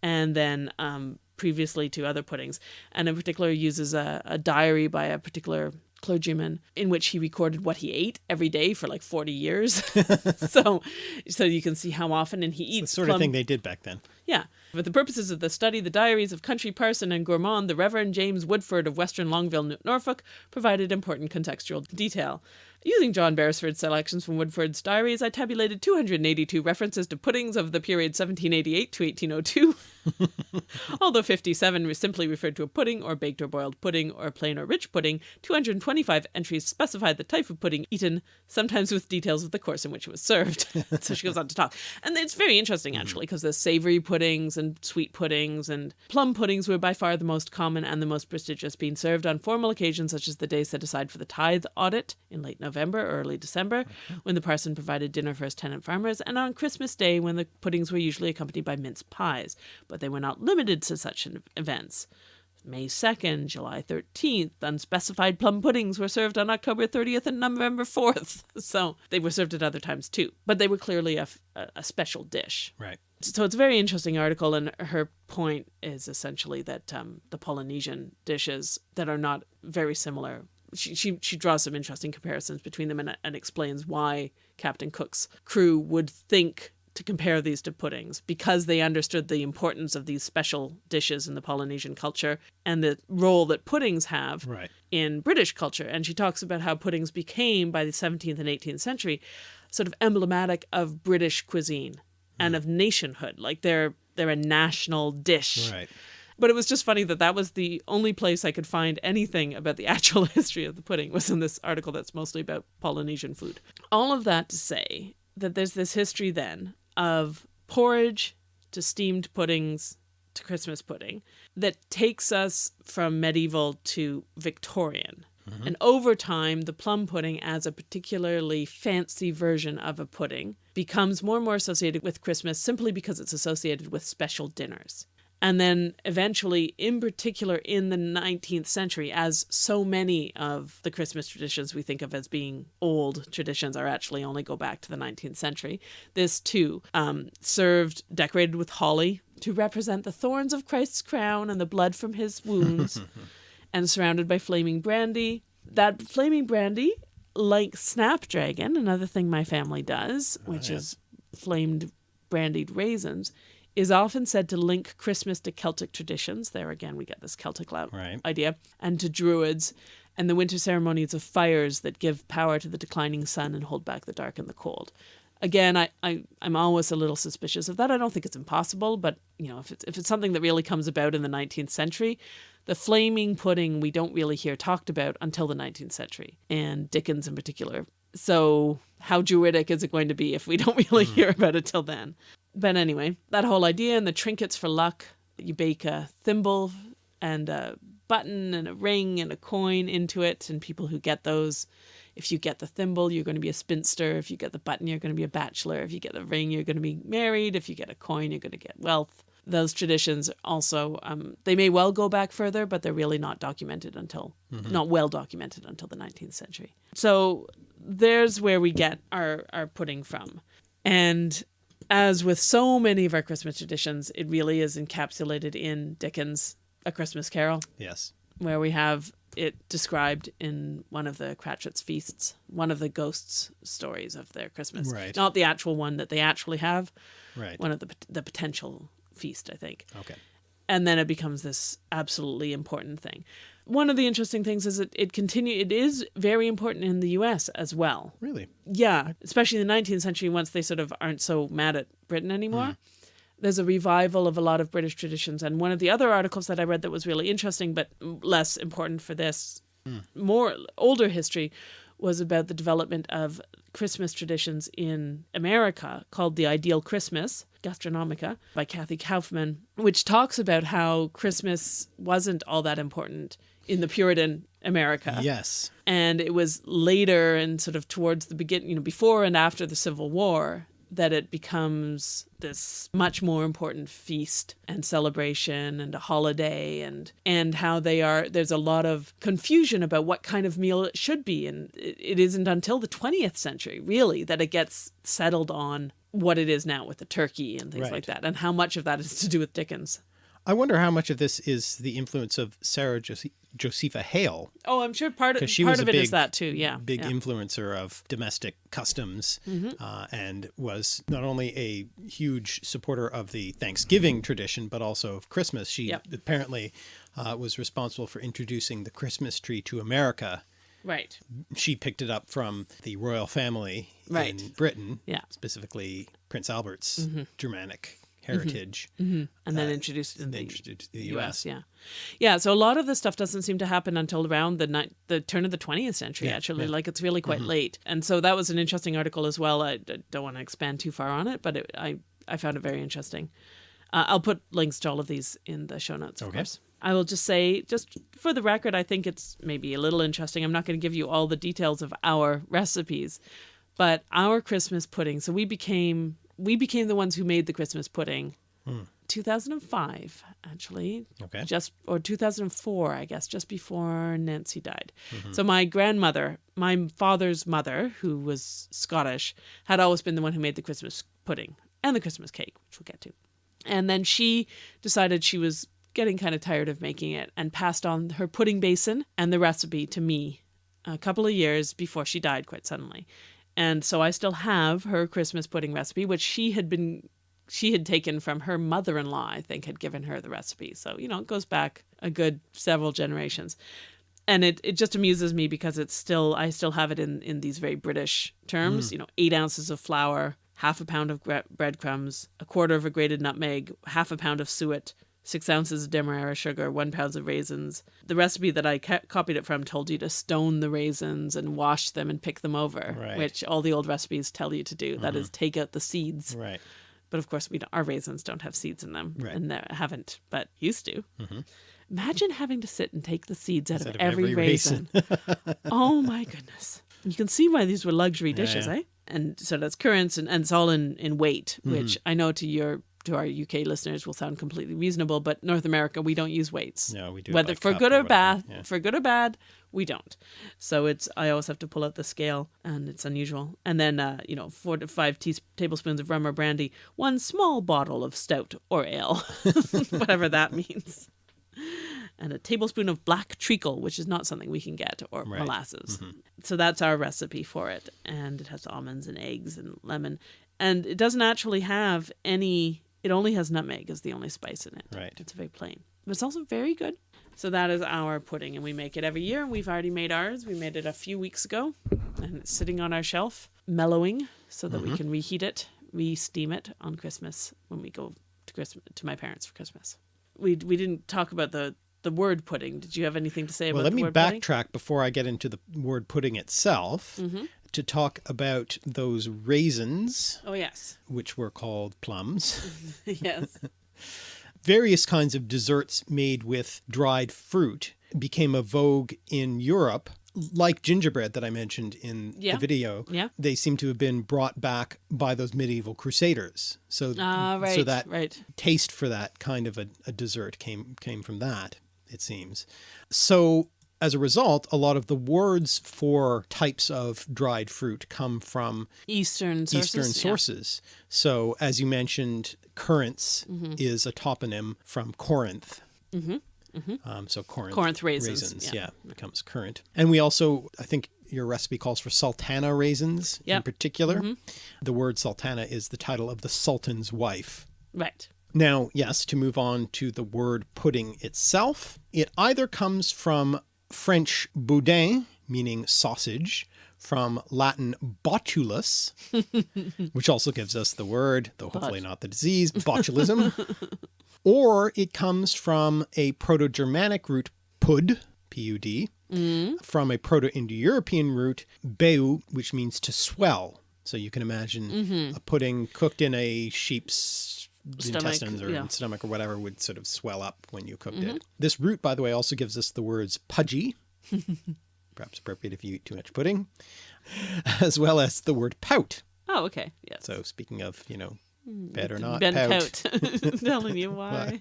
And then um, previously to other puddings. And in particular, uses a, a diary by a particular clergyman in which he recorded what he ate every day for like 40 years. so so you can see how often and he The eats sort plum- of thing they did back then. yeah. For the purposes of the study, the diaries of country parson and gourmand, the Reverend James Woodforde of Weston Longville, Norfolk, provided important contextual detail. Using John Beresford's selections from Woodforde's diaries, I tabulated 282 references to puddings of the period 1788 to 1802. Although 57 simply referred to a pudding or baked or boiled pudding or plain or rich pudding, 225 entries specified the type of pudding eaten, sometimes with details of the course in which it was served. so she goes on to talk. And it's very interesting, mm. actually, because the savory puddings and sweet puddings and plum puddings were by far the most common and the most prestigious, being served on formal occasions such as the day set aside for the tithe audit in late November or early December, when the parson provided dinner for his tenant farmers, and on Christmas Day, when the puddings were usually accompanied by mince pies. But they were not limited to such events. May 2nd, July 13th, unspecified plum puddings were served on October 30th and November 4th. So they were served at other times too. But they were clearly a special dish. Right. So it's a very interesting article, and her point is essentially that um, the Polynesian dishes that are not very similar. She, she, she draws some interesting comparisons between them and, and explains why Captain Cook's crew would think to compare these to puddings because they understood the importance of these special dishes in the Polynesian culture and the role that puddings have Right. in British culture. And she talks about how puddings became, by the 17th and 18th century, sort of emblematic of British cuisine and hmm. of nationhood. Like they're they're a national dish. Right. But it was just funny that that was the only place I could find anything about the actual history of the pudding was in this article that's mostly about Polynesian food. All of that to say that there's this history then of porridge to steamed puddings to Christmas pudding that takes us from medieval to Victorian. Mm-hmm. And over time, the plum pudding, as a particularly fancy version of a pudding, becomes more and more associated with Christmas simply because it's associated with special dinners. And then eventually, in particular in the 19th century, as so many of the Christmas traditions we think of as being old traditions are actually only go back to the 19th century, this too um, served decorated with holly to represent the thorns of Christ's crown and the blood from his wounds, and surrounded by flaming brandy. That flaming brandy, like Snapdragon, another thing my family does, which is flamed brandied raisins, is often said to link Christmas to Celtic traditions. There again, we get this Celtic Right. idea, and to Druids, and the winter ceremonies of fires that give power to the declining sun and hold back the dark and the cold. Again, I, I, I'm always a little suspicious of that. I don't think it's impossible, but you know, if it's if it's something that really comes about in the 19th century, the flaming pudding we don't really hear talked about until the 19th century, and Dickens in particular. So how druidic is it going to be if we don't really mm. hear about it till then? But anyway, that whole idea and the trinkets for luck. You bake a thimble and a button and a ring and a coin into it, and people who get those, if you get the thimble, you're going to be a spinster. If you get the button, you're going to be a bachelor. If you get the ring, you're going to be married. If you get a coin, you're going to get wealth. Those traditions also, um, they may well go back further, but they're really not documented until, not well documented until the 19th century. So there's where we get our, our pudding from. And as with so many of our Christmas traditions, it really is encapsulated in Dickens' A Christmas Carol, Yes. where we have it described in one of the Cratchit's feasts, one of the ghosts' stories of their Christmas. Right. Not the actual one that they actually have, Right. one of the the potential feast, I think Okay. and then it becomes this absolutely important thing. One of the interesting things is that it continue it is very important in the US as well. Really? Yeah, especially in the 19th century once they sort of aren't so mad at Britain anymore. there's a revival of a lot of British traditions. And one of the other articles that I read that was really interesting, but less important for this hmm. more older history, was about the development of Christmas traditions in America called The Ideal Christmas, Gastronomica, by Cathy Kaufman, which talks about how Christmas wasn't all that important in the Puritan America. Yes. And it was later and sort of towards the beginning, you know, before and after the Civil War that it becomes this much more important feast and celebration and a holiday and and how they are there's a lot of confusion about what kind of meal it should be and it, it isn't until the 20th century really that it gets settled on what it is now with the turkey and things Right. like that and how much of that is to do with Dickens. I wonder how much of this is the influence of Sarah Jos- Josepha Hale, Oh, I'm sure part of she part was of a it is that too. Yeah. big yeah. influencer of domestic customs, uh, and was not only a huge supporter of the Thanksgiving tradition, but also of Christmas. She Yep. apparently uh, was responsible for introducing the Christmas tree to America. Right. She picked it up from the royal family Right. in Britain, Yeah. specifically Prince Albert's Germanic Mm-hmm. heritage. Mm-hmm. and then uh, introduced in and the, then introduced to the US. US. Yeah, yeah. So a lot of this stuff doesn't seem to happen until around the ni- the turn of the 20th century. Yeah, actually, yeah. like it's really quite mm-hmm. late. And so that was an interesting article as well. I don't want to expand too far on it, but it, I I found it very interesting. Uh, I'll put links to all of these in the show notes, of Okay. course. I will just say, just for the record, I think it's maybe a little interesting. I'm not going to give you all the details of our recipes, but our Christmas pudding. So we became we became the ones who made the Christmas pudding. 2005, actually, Okay. just or 2004, I guess, just before Nancy died. Mm-hmm. So my grandmother, my father's mother, who was Scottish, had always been the one who made the Christmas pudding and the Christmas cake, which we'll get to. And then she decided she was getting kind of tired of making it and passed on her pudding basin and the recipe to me a couple of years before she died quite suddenly. And so I still have her Christmas pudding recipe, which she had been she had taken from her mother-in-law, I think, had given her the recipe. So, you know, it goes back a good several generations. And it, it just amuses me because it's still I still have it in, in these very British terms, mm. you know, eight ounces of flour, half a pound of bre- breadcrumbs, a quarter of a grated nutmeg, half a pound of suet, six ounces of demerara sugar, one pound of raisins. The recipe that I copied it from told you to stone the raisins and wash them and pick them over, Right. which all the old recipes tell you to do. That is, take out the seeds. Right. But of course, we don't, our raisins don't have seeds in them, Right. and they haven't, but used to. Imagine having to sit and take the seeds out of, Out of every, every raisin. oh my goodness! You can see why these were luxury dishes, yeah. eh? And so that's currants, and, and it's all in in weight, Mm-hmm. which I know to your to our UK listeners will sound completely reasonable, but North America we don't use weights. No, we do Whether for good or or bad, yeah. for good or bad, we don't. So it's I always have to pull out the scale, and it's unusual. And then uh, you know four to five tablespoons of rum or brandy, one small bottle of stout or ale, whatever that means, and a tablespoon of black treacle, which is not something we can get, or Right. molasses. So that's our recipe for it, and it has almonds and eggs and lemon, and it doesn't actually have any. It only has nutmeg as the only spice in it. Right. It's very plain, but it's also very good. So that is our pudding, and we make it every year. And we've already made ours. We made it a few weeks ago, and it's sitting on our shelf, mellowing, so that we can reheat it, re-steam it on Christmas when we go to Christmas to my parents for Christmas. We we didn't talk about the the word pudding. Did you have anything to say Well, about let me word pudding? backtrack before I get into the word pudding itself Mm-hmm. To talk about those raisins, Oh yes, which were called plums. yes. Various kinds of desserts made with dried fruit became a vogue in Europe, like gingerbread that I mentioned in Yeah. the video. Yeah. They seem to have been brought back by those medieval crusaders. So, Ah, right. so that right. taste for that kind of a, a dessert came came from that it seems so as a result a lot of the words for types of dried fruit come from Eastern sources. eastern yeah. sources so as you mentioned currants Mm-hmm. is a toponym from corinth Um, so Corinth, Corinth raisins, yeah. yeah. becomes currant. And we also, I think your recipe calls for sultana raisins in Yep. Mm-hmm. particular. The word sultana is the title of the sultan's wife. Right. Now, yes, to move on to the word pudding itself, it either comes from French boudin, meaning sausage, from Latin botulus, which also gives us the word, though hopefully not the disease, botulism. or it comes from a Proto-Germanic root pud, P-U-D, mm. from a Proto-Indo-European root beu, which means to swell. So you can imagine mm-hmm. a pudding cooked in a sheep's Stomach, intestines or yeah. stomach or whatever would sort of swell up when you cooked it. Mm-hmm. This root, by the way, also gives us the words pudgy, perhaps appropriate if you eat too much pudding, as well as the word pout. Oh, okay. Yes. So speaking of, you know, mm, better not ben pout. Pout. Telling you why.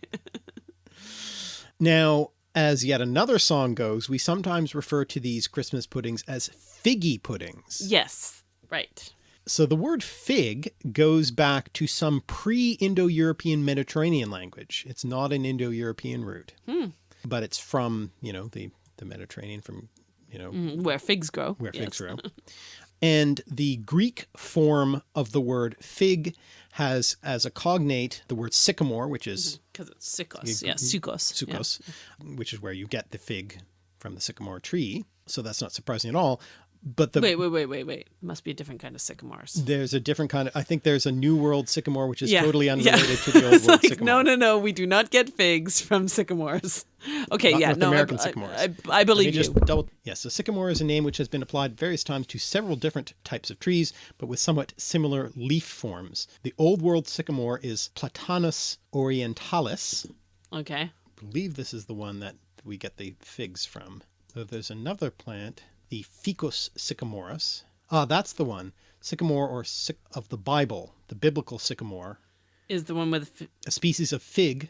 Now, as yet another song goes, we sometimes refer to these Christmas puddings as figgy puddings. Yes. Right. So the word fig goes back to some pre-Indo-European Mediterranean language. It's not an Indo-European root, hmm. but it's from, you know, the, the Mediterranean from, you know, Mm, Where figs grow. where yes. figs grow. And the Greek form of the word fig has as a cognate the word sycamore, which is mm, Because it's sikos. Yeah, mm, sukos. yeah. which is where you get the fig from the sycamore tree. So that's not surprising at all. But the Wait, wait, wait, wait, wait. Must be a different kind of sycamores. there's a different kind of I think there's a new world sycamore which is Yeah, totally yeah. unrelated to the old world like, sycamore. no, no, no. We do not get figs from sycamores. Okay, Not yeah, North no, I- American I, sycamores. I, I, me believe just you. double yes, so sycamore is a name which has been applied various times to several different types of trees, but with somewhat similar leaf forms. The old world sycamore is Platanus orientalis. Okay. I believe this is the one that we get the figs from. So there's another plant, the Ficus sycamorus. Ah, that's the one. Sycamore or syc of the Bible, the biblical sycamore, Is the one with A species of fig,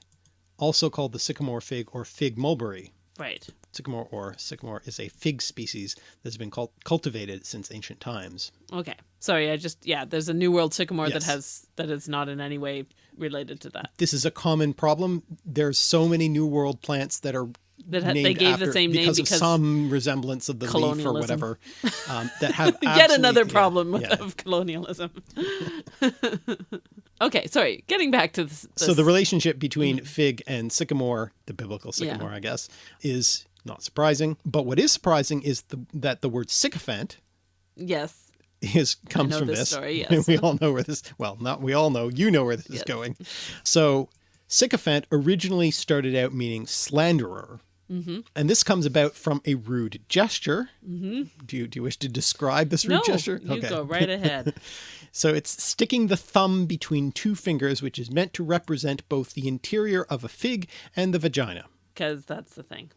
also called the sycamore fig or fig mulberry. right. Sycamore or sycamore is a fig species that's been cult- cultivated since ancient times. Okay. Sorry, I just yeah. There's a New World sycamore Yes. that has that is not in any way related to that. This is a common problem. There's so many New World plants that are That ha- they gave the after- same name because, because of some resemblance of the leaf or whatever um, that have Yet another problem with yeah. of colonialism. okay, sorry. Getting back to this. So the relationship between fig and sycamore, the biblical Mm-hmm. Yeah. sycamore, I guess, is not surprising. But what is surprising is the, that the word sycophant yes, is comes from this this. story, yes. we all know where this. Well, not we all know. You know where this is going. So sycophant originally started out meaning slanderer. Mm-hmm. And this comes about from a rude gesture. Mm-hmm. Do you do you wish to describe this rude no, gesture? you go right ahead. So it's sticking the thumb between two fingers, which is meant to represent both the interior of a fig and the vagina. Because that's the thing.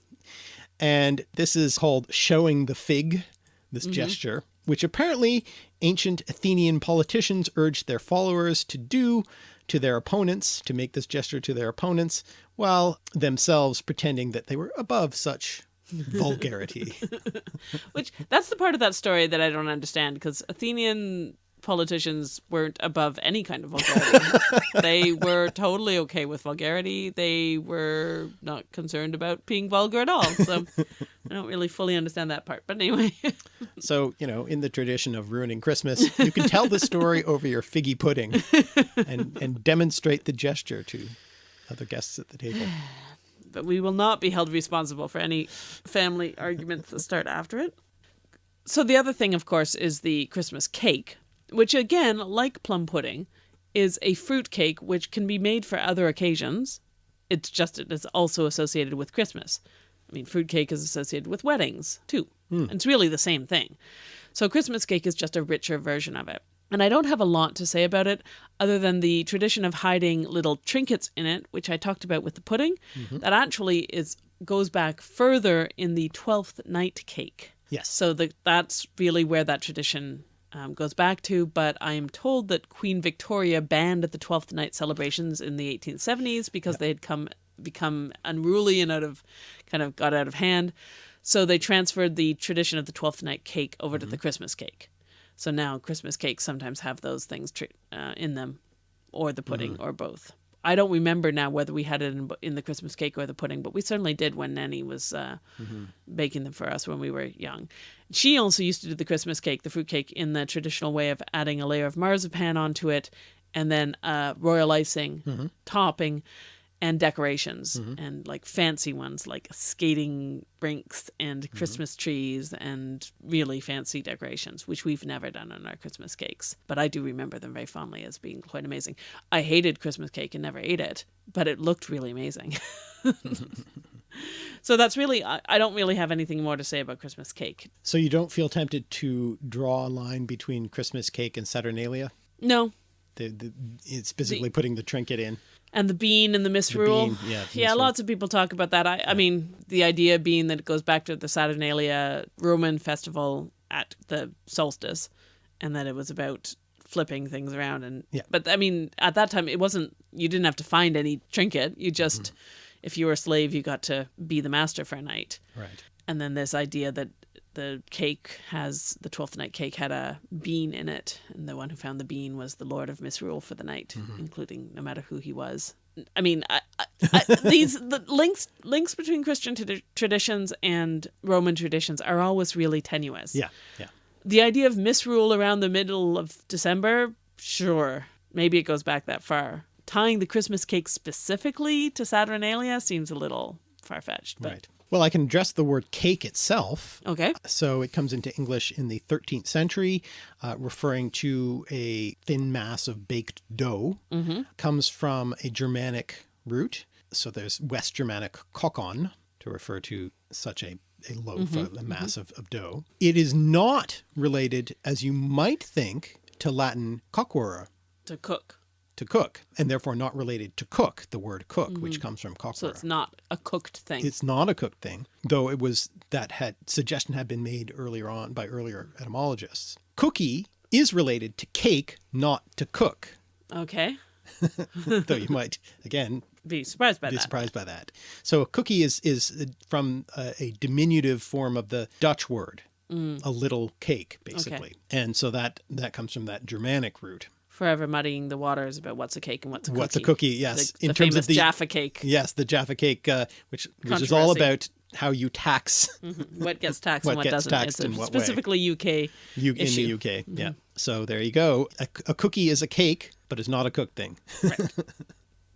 And this is called showing the fig, this Mm-hmm. gesture, which apparently ancient Athenian politicians urged their followers to do to their opponents, to make this gesture to their opponents, while themselves pretending that they were above such vulgarity. Which that's the part of that story that I don't understand because Athenian politicians weren't above any kind of vulgarity. they were totally okay with vulgarity. They were not concerned about being vulgar at all. So I don't really fully understand that part. But anyway, So, you know, in the tradition of ruining Christmas, you can tell the story over your figgy pudding and, and demonstrate the gesture to other guests at the table. but we will not be held responsible for any family arguments that start after it. So the other thing, of course, is the Christmas cake, which again, like plum pudding, is a fruit cake which can be made for other occasions. It's just it is also associated with Christmas. I mean, fruit cake is associated with weddings too. Hmm. It's really the same thing. So Christmas cake is just a richer version of it. And I don't have a lot to say about it other than the tradition of hiding little trinkets in it, which I talked about with the pudding. That actually is goes back further in the 12th night cake. Yes. So the, that's really where that tradition um, goes back to. But I am told that Queen Victoria banned the Twelfth Night celebrations in the 1870s because they had come become unruly and out of kind of got out of hand. So they transferred the tradition of the Twelfth Night cake over to the Christmas cake. So now Christmas cakes sometimes have those things uh, in them, or the pudding, or both. I don't remember now whether we had it in, in the Christmas cake or the pudding, but we certainly did when Nanny was uh, baking them for us when we were young. She also used to do the Christmas cake, the fruit cake, in the traditional way of adding a layer of marzipan onto it and then uh, royal icing topping. And decorations mm-hmm. and like fancy ones like skating rinks and mm-hmm. Christmas trees and really fancy decorations, which we've never done on our Christmas cakes. But I do remember them very fondly as being quite amazing. I hated Christmas cake and never ate it, but it looked really amazing. so that's really, I, don't really have anything more to say about Christmas cake. So you don't feel tempted to draw a line between Christmas cake and Saturnalia? No. The, the, it's basically putting the trinket in. And the bean and the misrule. bean, yeah, the yeah, misrule. lots of people talk about that. I, I mean, the idea being that it goes back to the Saturnalia Roman festival at the solstice, and that it was about flipping things around. And Yeah. but I mean, at that time, it wasn't. You didn't have to find any trinket. You just, Mm-hmm. if you were a slave, you got to be the master for a night. Right. And then this idea that the cake has the twelfth night cake had a bean in it, and the one who found the bean was the Lord of Misrule for the night, mm-hmm. including no matter who he was. I mean, I, I, these the links links between Christian tradi- traditions and Roman traditions are always really tenuous. Yeah. Yeah. The idea of misrule around the middle of December, sure, maybe it goes back that far. Tying the Christmas cake specifically to Saturnalia seems a little far fetched. But Right. Well, I can address the word cake itself. okay, uh, So it comes into English in the 13th century, uh, referring to a thin mass of baked dough. Mm-hmm. Comes from a Germanic root. So there's West Germanic kokon to refer to such a, a loaf, mm-hmm. a, a mm-hmm. mass of, of dough. It is not related, as you might think, to Latin coquere, to cook. To cook, and therefore not related to cook, the word cook, which mm-hmm. comes from coquere. So it's not a cooked thing. It's not a cooked thing, though it was that had suggestion had been made earlier on by earlier etymologists. Cookie is related to cake, not to cook, okay. though you might again Be surprised by that. be that. surprised by that. So a cookie is is uh, from a, a diminutive form of the Dutch word, mm. a little cake, basically, and so that that comes from that Germanic root. Forever muddying the waters about what's a cake and what's a cookie. What's a cookie. Yes, The, in the terms of the Jaffa cake. yes, the Jaffa cake, uh, which which is all about how you tax What gets taxed What and what gets doesn't. taxed it's in what way. specifically UK. You, in issue. the UK. Yeah. So there you go. A, a cookie is a cake, but it's not a cooked thing.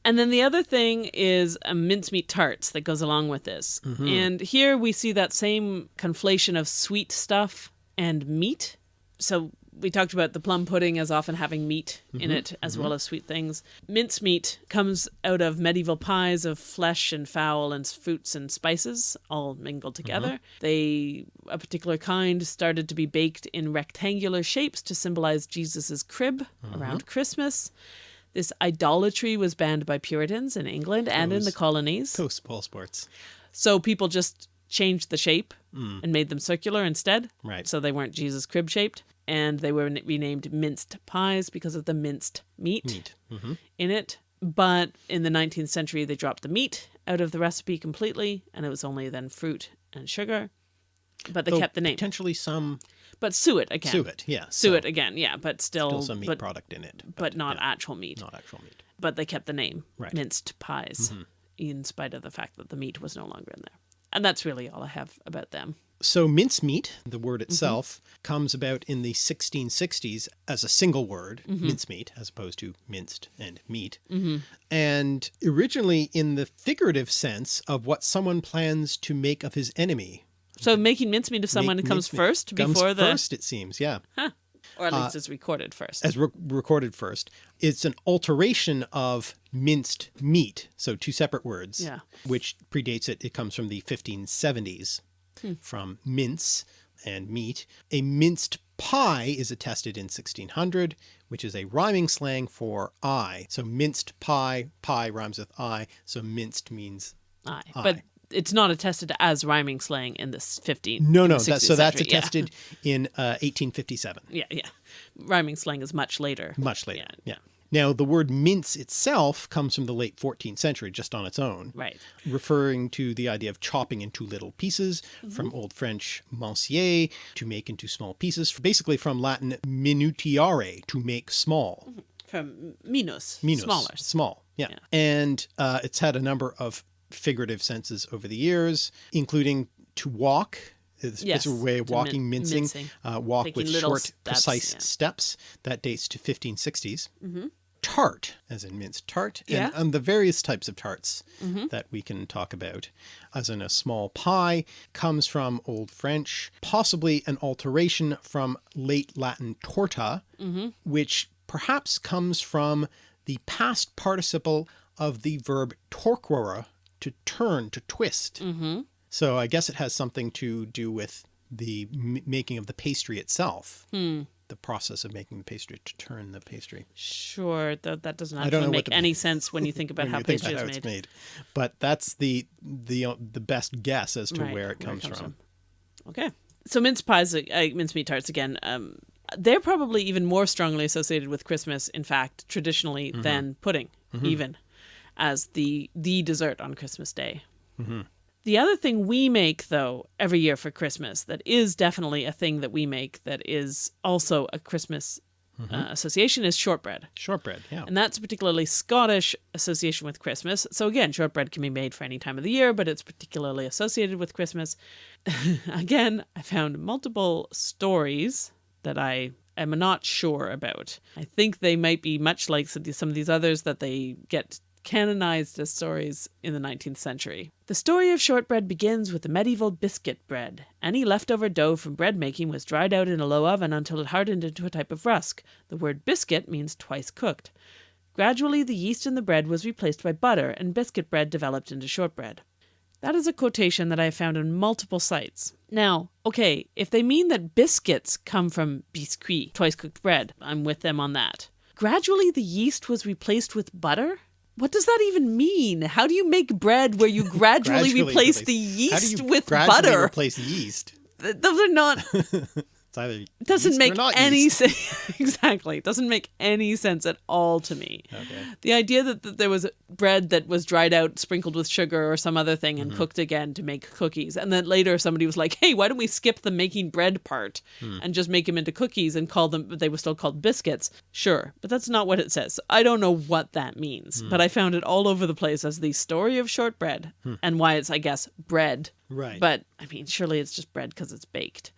And then the other thing is a mincemeat tarts that goes along with this. Mm-hmm. And here we see that same conflation of sweet stuff and meat. So we talked about the plum pudding as often having meat Mm-hmm. in it as well as sweet things. Mincemeat comes out of medieval pies of flesh and fowl and fruits and spices all mingled together. Mm-hmm. They a particular kind started to be baked in rectangular shapes to symbolize Jesus's crib Mm-hmm. around Christmas. This idolatry was banned by Puritans in England and in the colonies. Toast ball sports. So people just changed the shape and made them circular instead. Right. So they weren't Jesus crib shaped. And they were renamed minced pies because of the minced meat, Meat. hmm in it. But in the 19th century, they dropped the meat out of the recipe completely, and it was only then fruit and sugar. But they Though kept the name. Potentially some But suet again. suet. Yeah. Suet so again, yeah, but still, Still some meat but, product in it. but not actual meat. not actual meat. but they kept the name Right. Minced pies in spite of the fact that the meat was no longer in there and that's really all i have about them So mincemeat, the word Mm-hmm. itself, comes about in the 1660s as a single word, Mm-hmm. mincemeat, as opposed to minced and meat. And originally in the figurative sense of what someone plans to make of his enemy. so making mincemeat of someone Make comes first Comes before the first, it seems, yeah. or at least it's recorded first as re- recorded first. It's an alteration of minced meat, so two separate words. Yeah. Which predates it. It comes from the 1570s, from mince and meat. A minced pie is attested in 1600, which is a rhyming slang for I. So minced pie, pie rhymes with I, so minced means i. but it's not attested as rhyming slang in this 15 no, no. That, 16th so that's century. Yeah. attested in uh, 1857. yeah yeah rhyming slang is much later Much later. Yeah. yeah. Now, the word mince itself comes from the late 14th century, just on its own. right referring to the idea of chopping into little pieces from Old French mincier to make into small pieces, basically from Latin minutiare to make small, from minus, minus, smaller small, yeah. Yeah. And uh, it's had a number of figurative senses over the years, including to walk. It's Yes, a way of walking, min- mincing, mincing. Uh, walk Taking with short, steps, precise yeah. steps. That dates to 1560s. tart, as in minced tart, and, Yeah. and the various types of tarts Mm-hmm. that we can talk about. As in a small pie comes from Old French, possibly an alteration from late Latin torta, Mm-hmm. which perhaps comes from the past participle of the verb torquere, to turn, to twist. So I guess it has something to do with the m- making of the pastry itself. Hmm. The process of making the pastry to turn the pastry. Sure, that that doesn't don't actually know make any sense when you think about how pastry is how made. made. But that's the the uh, the best guess as to Right, where it comes, from. Okay. So mince pies, uh, mincemeat tarts again. Um, they're probably even more strongly associated with Christmas, in fact, traditionally Mm-hmm. than pudding, even as the the dessert on Christmas Day. Mm-hmm. The other thing we make, though, every year for Christmas, that is definitely a thing that we make that is also a Christmas Mm-hmm. uh, association is shortbread. Shortbread, yeah. And that's a particularly Scottish association with Christmas. So again, shortbread can be made for any time of the year, but it's particularly associated with Christmas. again, I found multiple stories that I am not sure about. I think they might be much like some of these- some of these others that they get canonized as stories in the 19th century. The story of shortbread begins with the medieval biscuit bread. Any leftover dough from bread making was dried out in a low oven until it hardened into a type of rusk. The word biscuit means twice cooked. Gradually, the yeast in the bread was replaced by butter, and biscuit bread developed into shortbread. That is a quotation that I have found on multiple sites. Now, okay, if they mean that biscuits come from biscuit, twice cooked bread, I'm with them on that. Gradually, the yeast was replaced with butter? What does that even mean? How do you make bread where you gradually, replace the How do yeast you with gradually butter? replace yeast? Those are not It's either it doesn't make not any sense. exactly. It doesn't make any sense at all to me. Okay. The idea that, that there was bread that was dried out, sprinkled with sugar or some other thing, and Mm-hmm. cooked again to make cookies. And then later somebody was like, hey, why don't we skip the making bread part Hmm. and just make them into cookies and call them, but they were still called biscuits? Sure. But that's not what it says. I don't know what that means. Hmm. But I found it all over the place as the story of shortbread and why it's, I guess, bread. Right. But I mean, surely it's just bread because it's baked.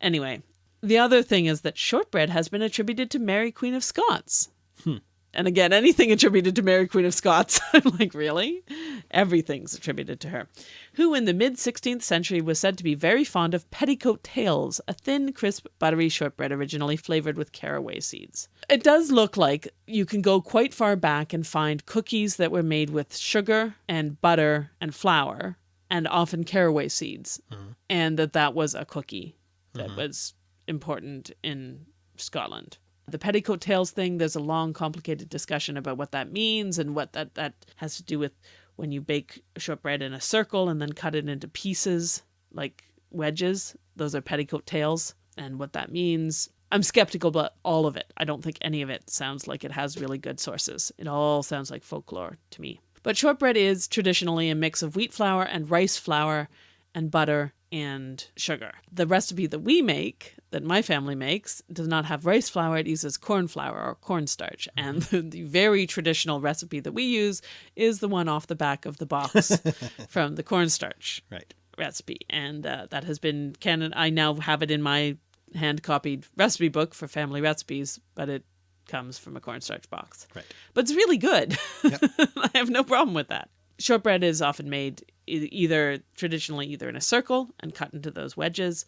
Anyway, the other thing is that shortbread has been attributed to Mary Queen of Scots. Hmm. And again, anything attributed to Mary Queen of Scots, I'm like, really? Everything's attributed to her. Who in the mid 16th century was said to be very fond of petticoat tails, a thin, crisp, buttery shortbread originally flavored with caraway seeds. It does look like you can go quite far back and find cookies that were made with sugar and butter and flour and often caraway seeds, uh-huh. and that that was a cookie that mm-hmm. was important in Scotland. The petticoat tails thing, there's a long, complicated discussion about what that means and what that, that has to do with when you bake shortbread in a circle and then cut it into pieces like wedges. Those are petticoat tails, and what that means. I'm skeptical about all of it. I don't think any of it sounds like it has really good sources. It all sounds like folklore to me. But shortbread is traditionally a mix of wheat flour and rice flour and butter and sugar. The recipe that we make, that my family makes, does not have rice flour. It uses corn flour or cornstarch. And the, the very traditional recipe that we use is the one off the back of the box from the cornstarch Right. recipe. And uh, that has been canon. I now have it in my hand copied recipe book for family recipes, but it comes from a cornstarch box. Right. But it's really good. I have no problem with that. Shortbread is often made either traditionally either in a circle and cut into those wedges,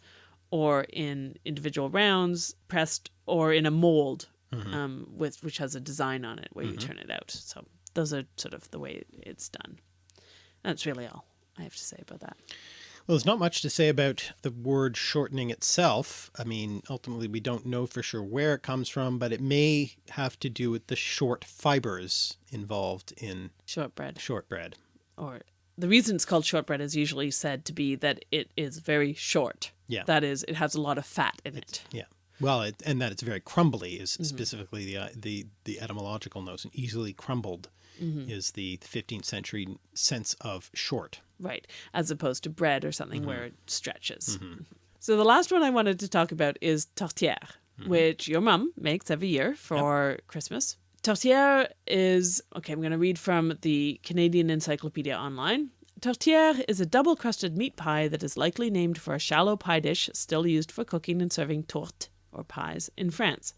or in individual rounds pressed, or in a mold um, with which has a design on it where you turn it out. So those are sort of the way it's done. That's really all I have to say about that. Well, there's not much to say about the word shortening itself. I mean, ultimately, we don't know for sure where it comes from, but it may have to do with the short fibers involved in Shortbread. shortbread. or the reason it's called shortbread is usually said to be that it is very short. Yeah. That is, it has a lot of fat in it. Yeah. Well, it, and that it's very crumbly is Mm-hmm. specifically the, uh, the the etymological notion. Easily crumbled Mm-hmm. is the 15th century sense of short. Right. As opposed to bread or something where it Mm-hmm. stretches. So the last one I wanted to talk about is tourtière, Mm-hmm. which your mum makes every year for Christmas. Tourtière is, okay, I'm going to read from the Canadian Encyclopedia Online. Tourtière is a double crusted meat pie that is likely named for a shallow pie dish still used for cooking and serving tourte or pies in France.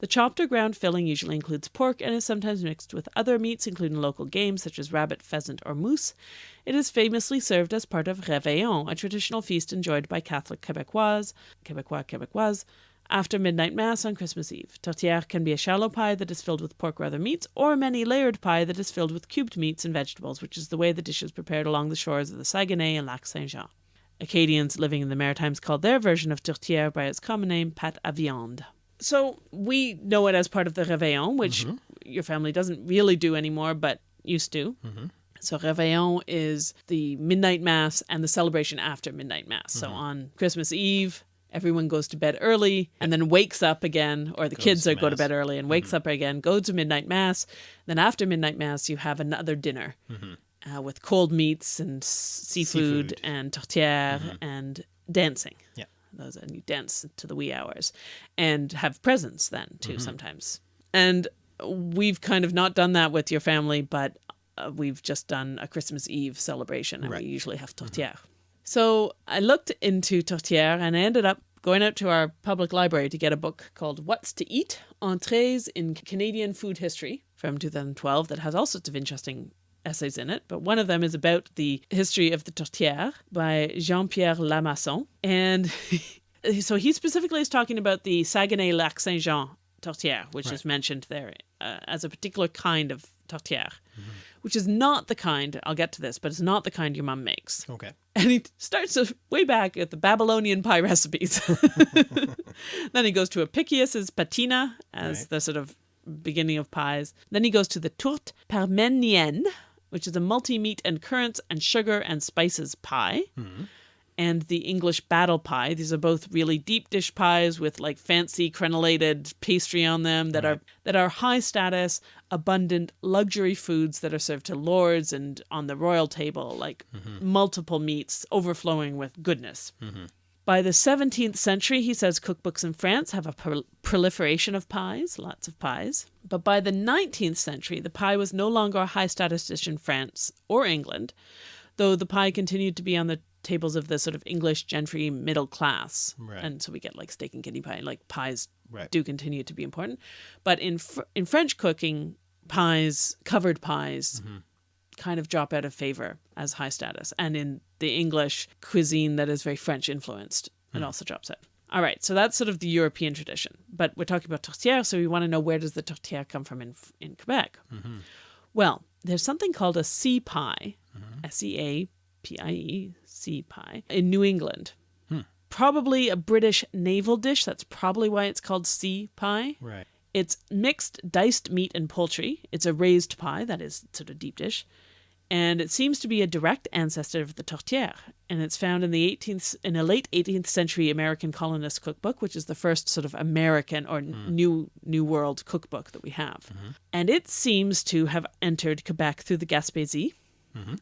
The chopped or ground filling usually includes pork and is sometimes mixed with other meats, including local game such as rabbit, pheasant, or moose. It is famously served as part of Réveillon, a traditional feast enjoyed by Catholic Québécois, Québécois, Québécoises, after midnight mass on Christmas Eve. Tourtière can be a shallow pie that is filled with pork or other meats, or a many layered pie that is filled with cubed meats and vegetables, which is the way the dish is prepared along the shores of the Saguenay and Lac Saint Jean. Acadians living in the Maritimes called their version of tourtière by its common name, pâte à viande. So we know it as part of the Réveillon, which mm-hmm. your family doesn't really do anymore, but used to. Mm-hmm. So Réveillon is the midnight mass and the celebration after midnight mass. So mm-hmm. on Christmas Eve, everyone goes to bed early and then wakes up again, or the kids are go to bed early and wakes up again, go to midnight mass. Then after midnight mass, you have another dinner uh, with cold meats and seafood, Seafood. and tourtière and dancing. Yeah. Those and you dance to the wee hours, and have presents then Mm-hmm. too sometimes. And we've kind of not done that with your family, but uh, we've just done a Christmas Eve celebration, and Right. Mm-hmm. we usually have tourtière. So I looked into Tourtière and I ended up going out to our public library to get a book called What's to Eat? Entrees in Canadian Food History from 2012 that has all sorts of interesting essays in it, but one of them is about the history of the tourtière by Jean-Pierre Lemasson. And so he specifically is talking about the Saguenay Lac Saint Jean tourtière, which is mentioned there uh, as a particular kind of tourtière, which is not the kind, I'll get to this, but it's not the kind your mom makes. Okay. And he starts way back at the Babylonian pie recipes. then he goes to Apicius's patina as Right. the sort of beginning of pies. Then he goes to the tourte parmenienne, which is a multi-meat and currants and sugar and spices pie. Hmm. And the English battle pie. These are both really deep dish pies with like fancy crenellated pastry on them that are that are high status, abundant luxury foods that are served to lords and on the royal table, like mm-hmm. multiple meats overflowing with goodness. Mm-hmm. By the 17th century, he says cookbooks in France have a prol- proliferation of pies, lots of pies. But by the 19th century, the pie was no longer a high status dish in France or England, though the pie continued to be on the tables of the sort of English gentry middle class. Right. And so we get like steak and kidney pie, like pies Right. do continue to be important. But in fr- in French cooking, pies, covered pies, mm-hmm. kind of drop out of favor as high status. And in the English cuisine that is very French influenced, it hmm. also drops out. All right, so that's sort of the European tradition. But we're talking about tourtière, so we want to know where does the tourtière come from in in Quebec? Mm-hmm. Well, there's something called a sea pie, mm-hmm. S E A P I E, sea pie, in New England. Hmm. Probably a British naval dish. That's probably why it's called sea pie. Right. It's mixed diced meat and poultry. It's a raised pie, that is sort of deep dish. And it seems to be a direct ancestor of the tourtière, And it's found in the 18th in a late 18th century American colonist cookbook, which is the first sort of American or hmm. new New World cookbook that we have. Mm-hmm. And it seems to have entered Quebec through the Gaspésie. Mm-hmm.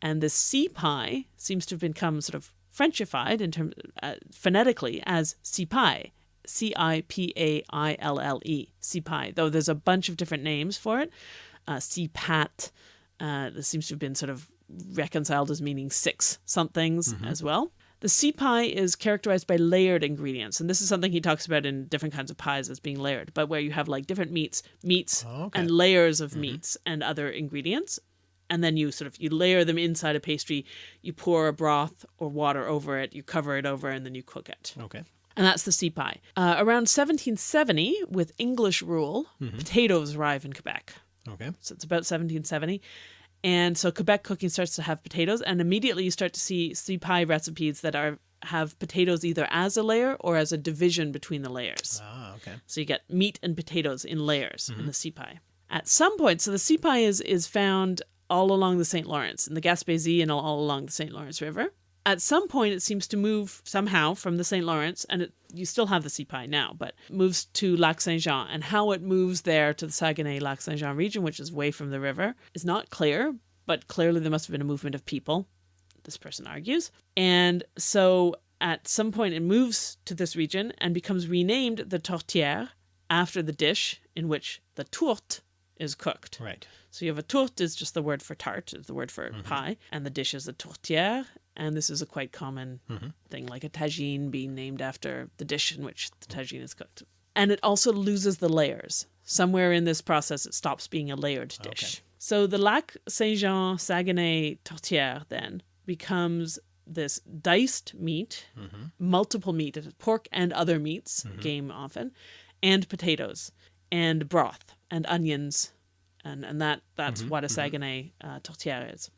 And the sea pie seems to have become sort of Frenchified in terms uh, phonetically as sea pie, C I P A I L L E, sea pie. Though there's a bunch of different names for it, uh, sea pat. Uh, this seems to have been sort of reconciled as meaning six somethings as well. The sea pie is characterized by layered ingredients, and this is something he talks about in different kinds of pies as being layered, but where you have like different meats, meats, Oh, okay. and layers of meats and other ingredients, and then you sort of you layer them inside a pastry. You pour a broth or water over it, you cover it over, and then you cook it. Okay. And that's the sea pie. Uh, around 1770, with English rule, potatoes arrive in Quebec. Okay. So it's about 1770. And so Quebec cooking starts to have potatoes, and immediately you start to see sea pie recipes that are have potatoes either as a layer or as a division between the layers. Ah, okay. So you get meat and potatoes in layers in the sea pie. At some point, so the sea pie is is found all along the St. Lawrence, in the Gaspésie and all, all along the St. Lawrence River. At some point, it seems to move somehow from the St. Lawrence, and it, you still have the pie now, but moves to Lac Saint Jean. And how it moves there to the Saguenay Lac Saint Jean region, which is way from the river, is not clear, but clearly there must have been a movement of people, this person argues. And so at some point, it moves to this region and becomes renamed the tourtière after the dish in which the tourte is cooked. Right. So you have a tourte is just the word for tart, is the word for mm-hmm. pie, and the dish is a tourtière, And this is a quite common mm-hmm. thing, like a tagine being named after the dish in which the tagine is cooked. And it also loses the layers. Somewhere in this process, it stops being a layered dish. So the Lac Saint Jean Saguenay tourtière then becomes this diced meat, mm-hmm. multiple meat, pork and other meats, game often, and potatoes, and broth, and onions, and, and that that's mm-hmm, what a mm-hmm. Saguenay uh, tourtière is.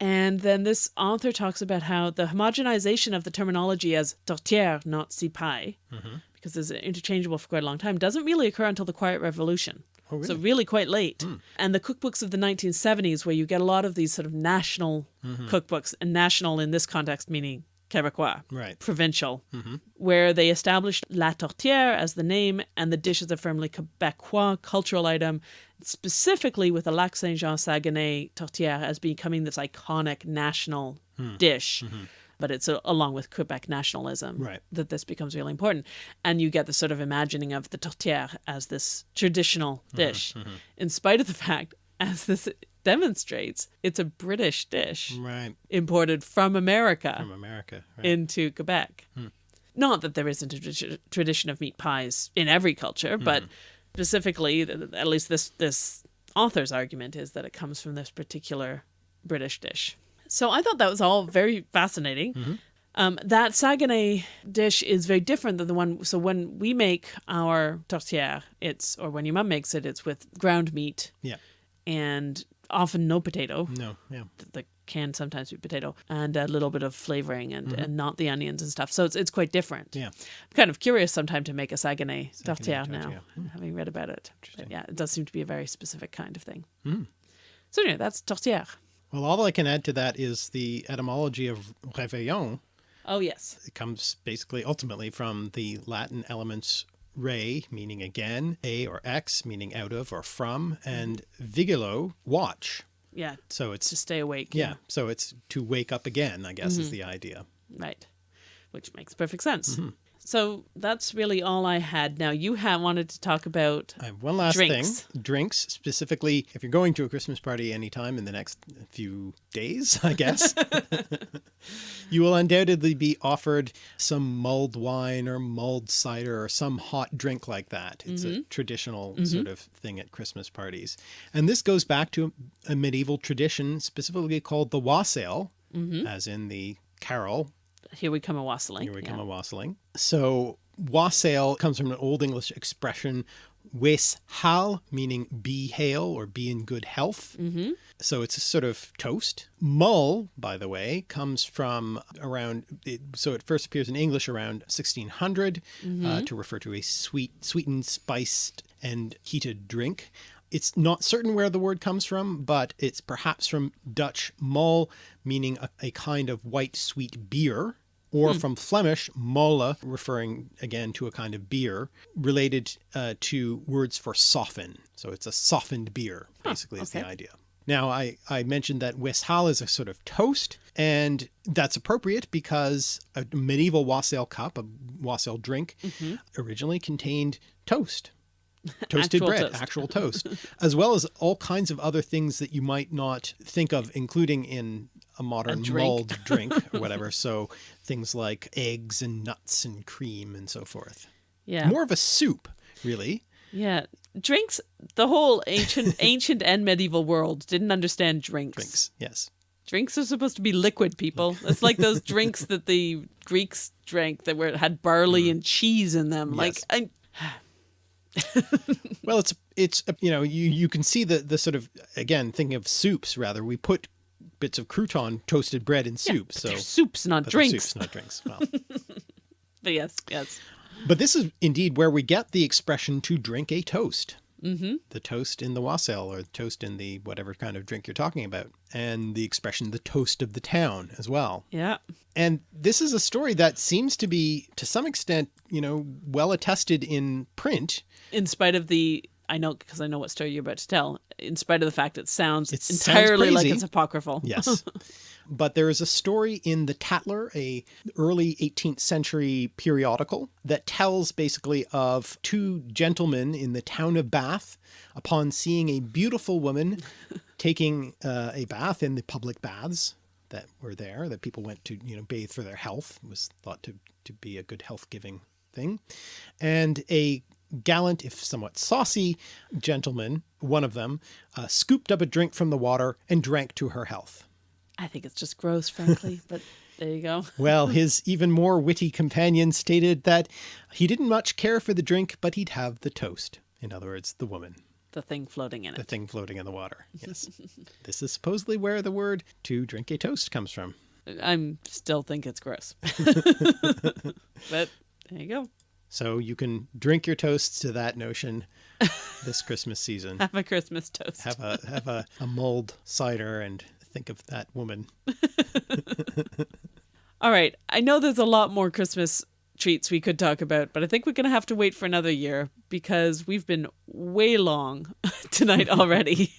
And then this author talks about how the homogenization of the terminology as tourtière, not cipaille, mm-hmm. because it's interchangeable for quite a long time, doesn't really occur until the Quiet Revolution. Oh, So really quite late. Hmm. And the cookbooks of the 1970s, where you get a lot of these sort of national cookbooks, and national in this context meaning Quebecois, Right. provincial, mm-hmm. where they established La Tourtière as the name, and the dish is a firmly Quebecois cultural item, specifically with the Lac Saint Jean Saguenay Tourtière as becoming this iconic national hmm. dish. Mm-hmm. But it's uh along with Quebec nationalism Right. that this becomes really important. And you get the sort of imagining of the tourtière as this traditional mm-hmm. dish, in spite of the fact, as this demonstrates, it's a British dish Right. imported from America From America. Right. into Quebec. Hmm. Not that there isn't a tradi- tradition of meat pies in every culture, hmm. but specifically, at least this this author's argument is that it comes from this particular British dish. So I thought that was all very fascinating. Mm-hmm. Um, that Saguenay dish is very different than the one. So when we make our tourtière, it's or when your mum makes it, it's with ground meat yeah. and often no potato No. Yeah. the can sometimes be potato and a little bit of flavoring and, and not the onions and stuff. So it's it's quite different. Yeah. I'm kind of curious sometime to make a Saguenay Saguenay now, tourtière. having read about it. But yeah, it does seem to be a very specific kind of thing. Hmm. So anyway, that's tourtière. Well, all I can add to that is the etymology of réveillon. Oh yes, It comes basically ultimately from the Latin elements re, meaning again, a or x meaning out of or from, and vigilo, watch. yeah, So it's to stay awake. yeah, so it's to wake up again, I guess is the idea. right, which makes perfect sense. Mm-hmm. So that's really all I had. Now you had wanted to talk about I have one last Drinks. thing. Drinks, specifically, if you're going to a Christmas party anytime in the next few days, I guess, you will undoubtedly be offered some mulled wine or mulled cider or some hot drink like that. It's a mm-hmm. traditional mm-hmm. sort of thing at Christmas parties. And this goes back to a medieval tradition specifically called the wassail, mm-hmm. as in the carol here we come a wassailing. here we yeah. come a wassailing. So wassail comes from an Old English expression, wes hal, meaning be hail or be in good health. Mm-hmm. So it's a sort of toast. Mull, by the way, comes from around, it, so it first appears in English around 1600 uh, to refer to a sweet, sweetened, spiced, and heated drink. It's not certain where the word comes from, but it's perhaps from Dutch mull, meaning a, a kind of white sweet beer, or from Flemish mola, referring again to a kind of beer, related uh, to words for soften. So it's a softened beer, basically, is the idea. Now, I, I mentioned that wes hal is a sort of toast, and that's appropriate because a medieval wassail cup, a wassail drink, originally contained toast. Toasted Actual bread, toast. actual toast, as well as all kinds of other things that you might not think of, including in a modern drink. mulled drink or whatever. So things like eggs and nuts and cream and so forth. Yeah. More of a soup, really. Yeah, drinks. The whole ancient, ancient and medieval world didn't understand drinks. Drinks, yes. Drinks are supposed to be liquid, people. It's like those drinks that the Greeks drank that were had barley mm. and cheese in them. Like, Yes. I, Well, it's it's you know you you can see the the sort of again thinking of soups rather we put bits of crouton toasted bread in soup but so soups, not drinks. soups not drinks well But yes, yes. but this is indeed where we get the expression to drink a toast mm-hmm. the toast in the wassail or toast in the whatever kind of drink you're talking about and the expression the toast of the town as well Yeah. and this is a story that seems to be to some extent you know well attested in print In spite of the, I know because I know what story you're about to tell. In spite of the fact it sounds It sounds entirely like it's apocryphal. Yes. but there is a story in the Tatler, a early 18th century periodical that tells basically of two gentlemen in the town of Bath upon seeing a beautiful woman taking uh, a bath in the public baths that were there that people went to, you know, bathe for their health it was thought to, to be a good health giving thing. And a gallant, if somewhat saucy gentleman, one of them, uh, scooped up a drink from the water and drank to her health. I think it's just gross, frankly, but there you go. Well, his even more witty companion stated that he didn't much care for the drink, but he'd have the toast. In other words, the woman, The thing floating in it. the thing floating in the water. Yes. this is supposedly where the word to drink a toast comes from. I'm still think it's gross. but there you go. So you can drink your toasts to that notion this Christmas season. Have a Christmas toast. Have a have a, a mulled cider and think of that woman. All right. I know there's a lot more Christmas treats we could talk about, but I think we're going to have to wait for another year because we've been way long tonight already.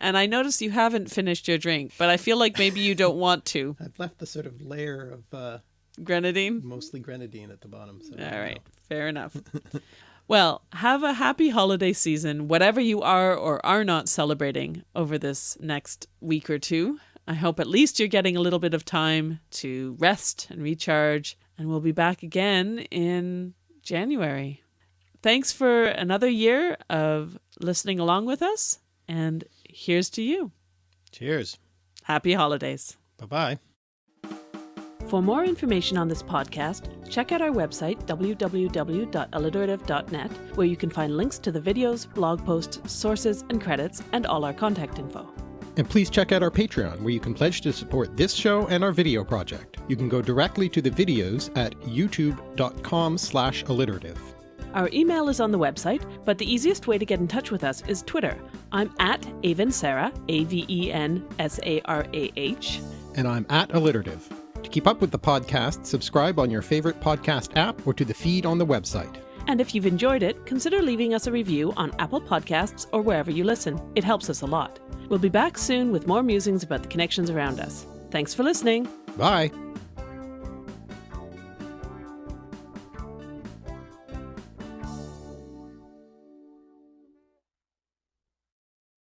and I notice you haven't finished your drink, but I feel like maybe you don't want to. I've left the sort of layer of uh, Grenadine? mostly grenadine at the bottom. So All right. know. Fair enough. well, have a happy holiday season, whatever you are or are not celebrating over this next week or two. I hope at least you're getting a little bit of time to rest and recharge, and we'll be back again in January. Thanks for another year of listening along with us, and here's to you. Cheers. Happy holidays. Bye bye. For more information on this podcast, check out our website, www.alliterative.net, where you can find links to the videos, blog posts, sources, and credits, and all our contact info. And please check out our Patreon, where you can pledge to support this show and our video project. You can go directly to the videos at youtube.com slash alliterative. Our email is on the website, but the easiest way to get in touch with us is Twitter. I'm at Aven Sarah, A V E N S A R A H. And I'm at alliterative. To keep up with the podcast, subscribe on your favorite podcast app or to the feed on the website. And if you've enjoyed it, consider leaving us a review on Apple Podcasts or wherever you listen. It helps us a lot. We'll be back soon with more musings about the connections around us. Thanks for listening. Bye.